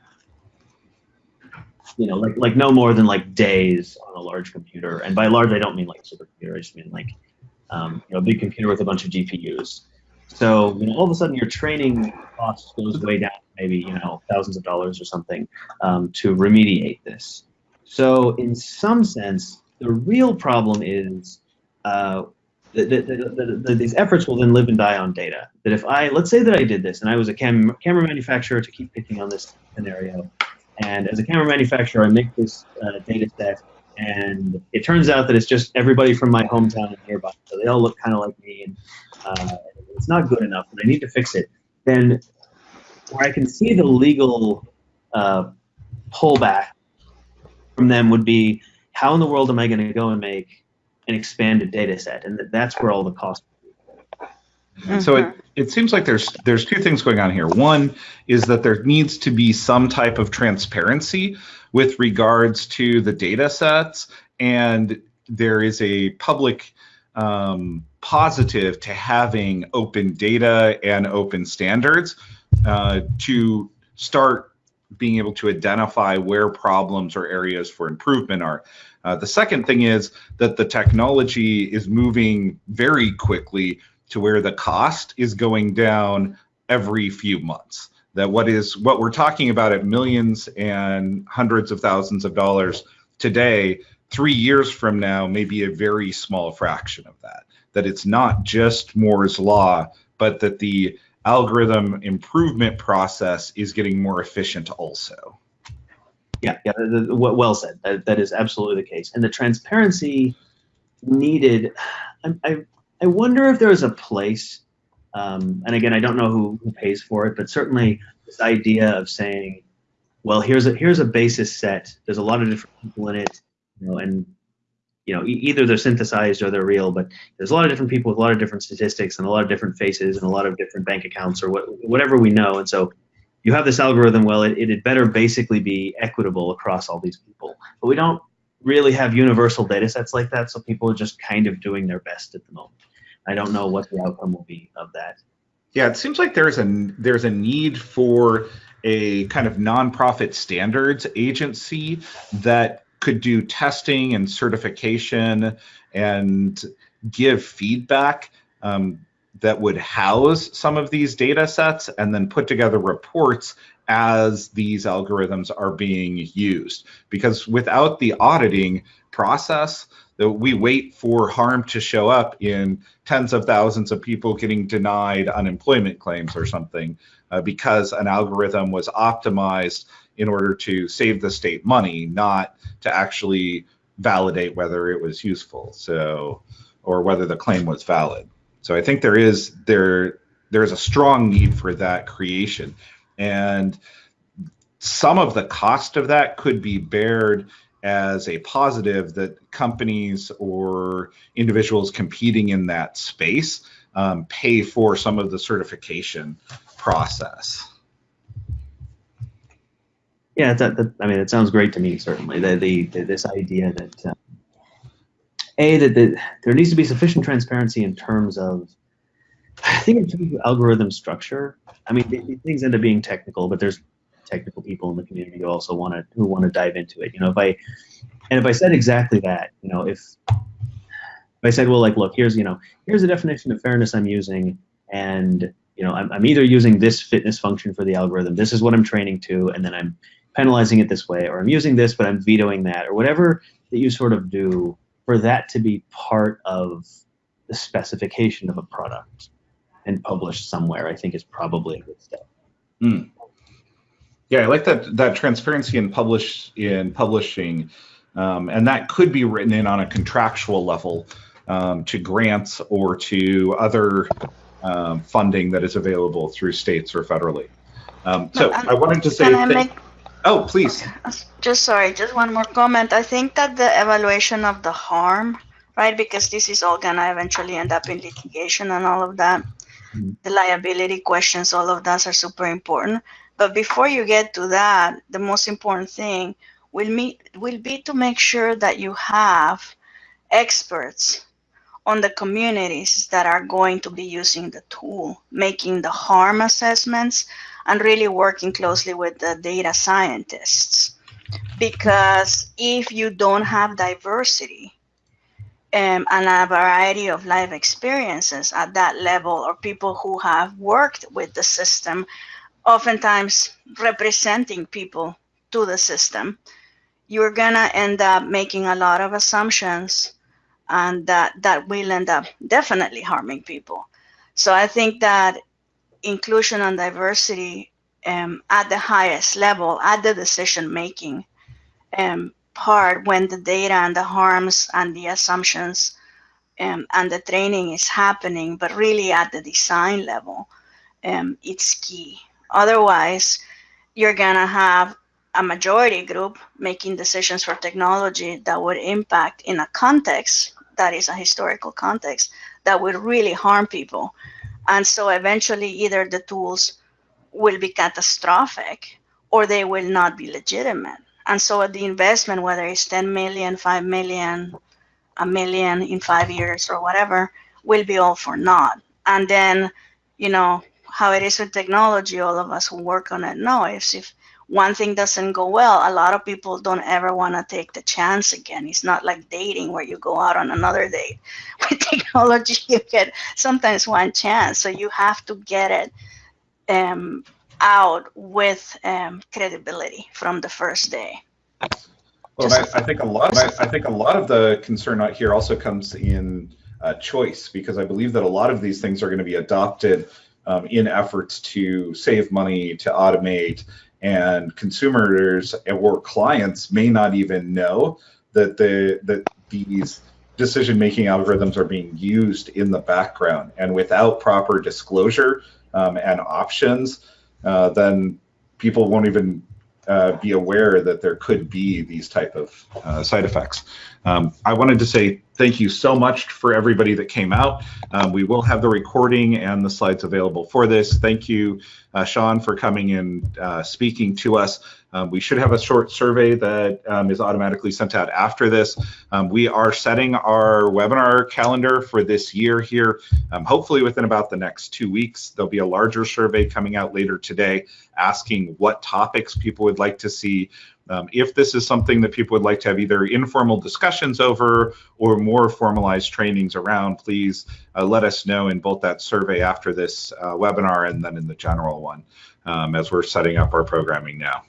you know, like like no more than like days on a large computer. And by large I don't mean like supercomputer, I just mean like um, you know, a big computer with a bunch of GPUs. So, you know, all of a sudden your training cost goes way down, maybe, you know, thousands of dollars or something um, to remediate this. So in some sense, the real problem is uh, that, that, that, that, these efforts will then live and die on data. That if I, let's say that I did this and I was a cam camera manufacturer to keep picking on this scenario, and as a camera manufacturer, I make this uh, data set and it turns out that it's just everybody from my hometown and nearby. So they all look kind of like me, and uh, it's not good enough, and I need to fix it. Then, where I can see the legal uh, pullback from them would be how in the world am I going to go and make an expanded data set? And that's where all the cost. Mm-hmm. So it, it seems like there's there's two things going on here. One is that there needs to be some type of transparency with regards to the data sets, and there is a public um, positive to having open data and open standards uh, to start being able to identify where problems or areas for improvement are. Uh, the second thing is that the technology is moving very quickly to where the cost is going down every few months. That what is what we're talking about at millions and hundreds of thousands of dollars today, three years from now, may be a very small fraction of that. that it's not just Moore's law, but that the algorithm improvement process is getting more efficient also. Yeah, yeah, well said. That, that is absolutely the case. And the transparency needed, I, I, I wonder if there is a place, um, and again, I don't know who, who pays for it, but certainly this idea of saying, well, here's a here's a basis set. There's a lot of different people in it, you know, and you know, e either they're synthesized or they're real, but there's a lot of different people with a lot of different statistics and a lot of different faces and a lot of different bank accounts or what, whatever we know. And so you have this algorithm, well, it, it had better basically be equitable across all these people. But we don't really have universal data sets like that, so people are just kind of doing their best at the moment. I don't know what the outcome will be of that. Yeah, it seems like there's a there's a need for a kind of nonprofit standards agency that could do testing and certification and give feedback um, that would house some of these data sets and then put together reports as these algorithms are being used. Because without the auditing process, that we wait for harm to show up in tens of thousands of people getting denied unemployment claims or something uh, because an algorithm was optimized in order to save the state money, not to actually validate whether it was useful. So, or whether the claim was valid. So I think there is there there's a strong need for that creation, and some of the cost of that could be bared as a positive that companies or individuals competing in that space um, pay for some of the certification process. Yeah, that, that, I mean, it sounds great to me. Certainly, the, the, the this idea that um, a that the, there needs to be sufficient transparency in terms of I think in terms of algorithm structure. I mean, things end up being technical, but there's technical people in the community who also want to who want to dive into it. You know, if I and if I said exactly that, you know, if if I said, well, like, look, here's you know, here's the definition of fairness I'm using, and you know, I'm, I'm either using this fitness function for the algorithm, this is what I'm training to, and then I'm penalizing it this way, or I'm using this, but I'm vetoing that, or whatever that you sort of do for that to be part of the specification of a product and published somewhere, I think is probably a good step. Mm. Yeah, I like that that transparency in publish in publishing, um, and that could be written in on a contractual level um, to grants or to other um, funding that is available through states or federally. Um, so I wanted to say. I make, oh, please. Just sorry, just one more comment. I think that the evaluation of the harm, right, because this is all gonna eventually end up in litigation and all of that. Mm -hmm. The liability questions, all of those are super important. But before you get to that, the most important thing will meet will be to make sure that you have experts on the communities that are going to be using the tool, making the harm assessments, and really working closely with the data scientists. Because if you don't have diversity um, and a variety of life experiences at that level, or people who have worked with the system, oftentimes representing people to the system, you're gonna end up making a lot of assumptions and that that will end up definitely harming people. So I think that inclusion and diversity um, at the highest level, at the decision making um, part, when the data and the harms and the assumptions um, and the training is happening, but really at the design level, um, it's key. Otherwise, you're gonna have a majority group making decisions for technology that would impact in a context that is a historical context that would really harm people. And so eventually either the tools will be catastrophic or they will not be legitimate. And so the investment, whether it's 10 million, 5 million, a million in five years or whatever, will be all for naught. And then, you know, how it is with technology, all of us who work on it know if, if one thing doesn't go well, a lot of people don't ever want to take the chance again. It's not like dating where you go out on another date. <laughs> With technology, <laughs> you get sometimes one chance, so you have to get it um, out with um, credibility from the first day. Well, I, I, think a lot. I, I think a lot of the concern out here also comes in uh, choice because I believe that a lot of these things are going to be adopted um, in efforts to save money, to automate, and consumers or clients may not even know that the that these decision making algorithms are being used in the background. And without proper disclosure um, and options uh, then people won't even uh, be aware that there could be these type of uh, side effects. Um, i wanted to say thank you so much for everybody that came out. Um, we will have the recording and the slides available for this. Thank you sean for coming and uh, speaking to us um, we should have a short survey that um, is automatically sent out after this. Um, we are setting our webinar calendar for this year here. Um, hopefully within about the next two weeks, there'll be a larger survey coming out later today asking what topics people would like to see. Um, if this is something that people would like to have either informal discussions over or more formalized trainings around, please uh, let us know in both that survey after this uh, webinar and then in the general one um, as we're setting up our programming now.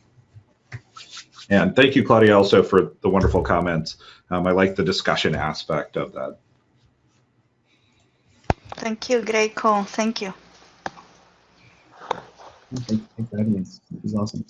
And thank you, Claudia, also for the wonderful comments. Um, I like the discussion aspect of that. Thank you. Great call. Thank you. Thank, thank you for having us. This is awesome.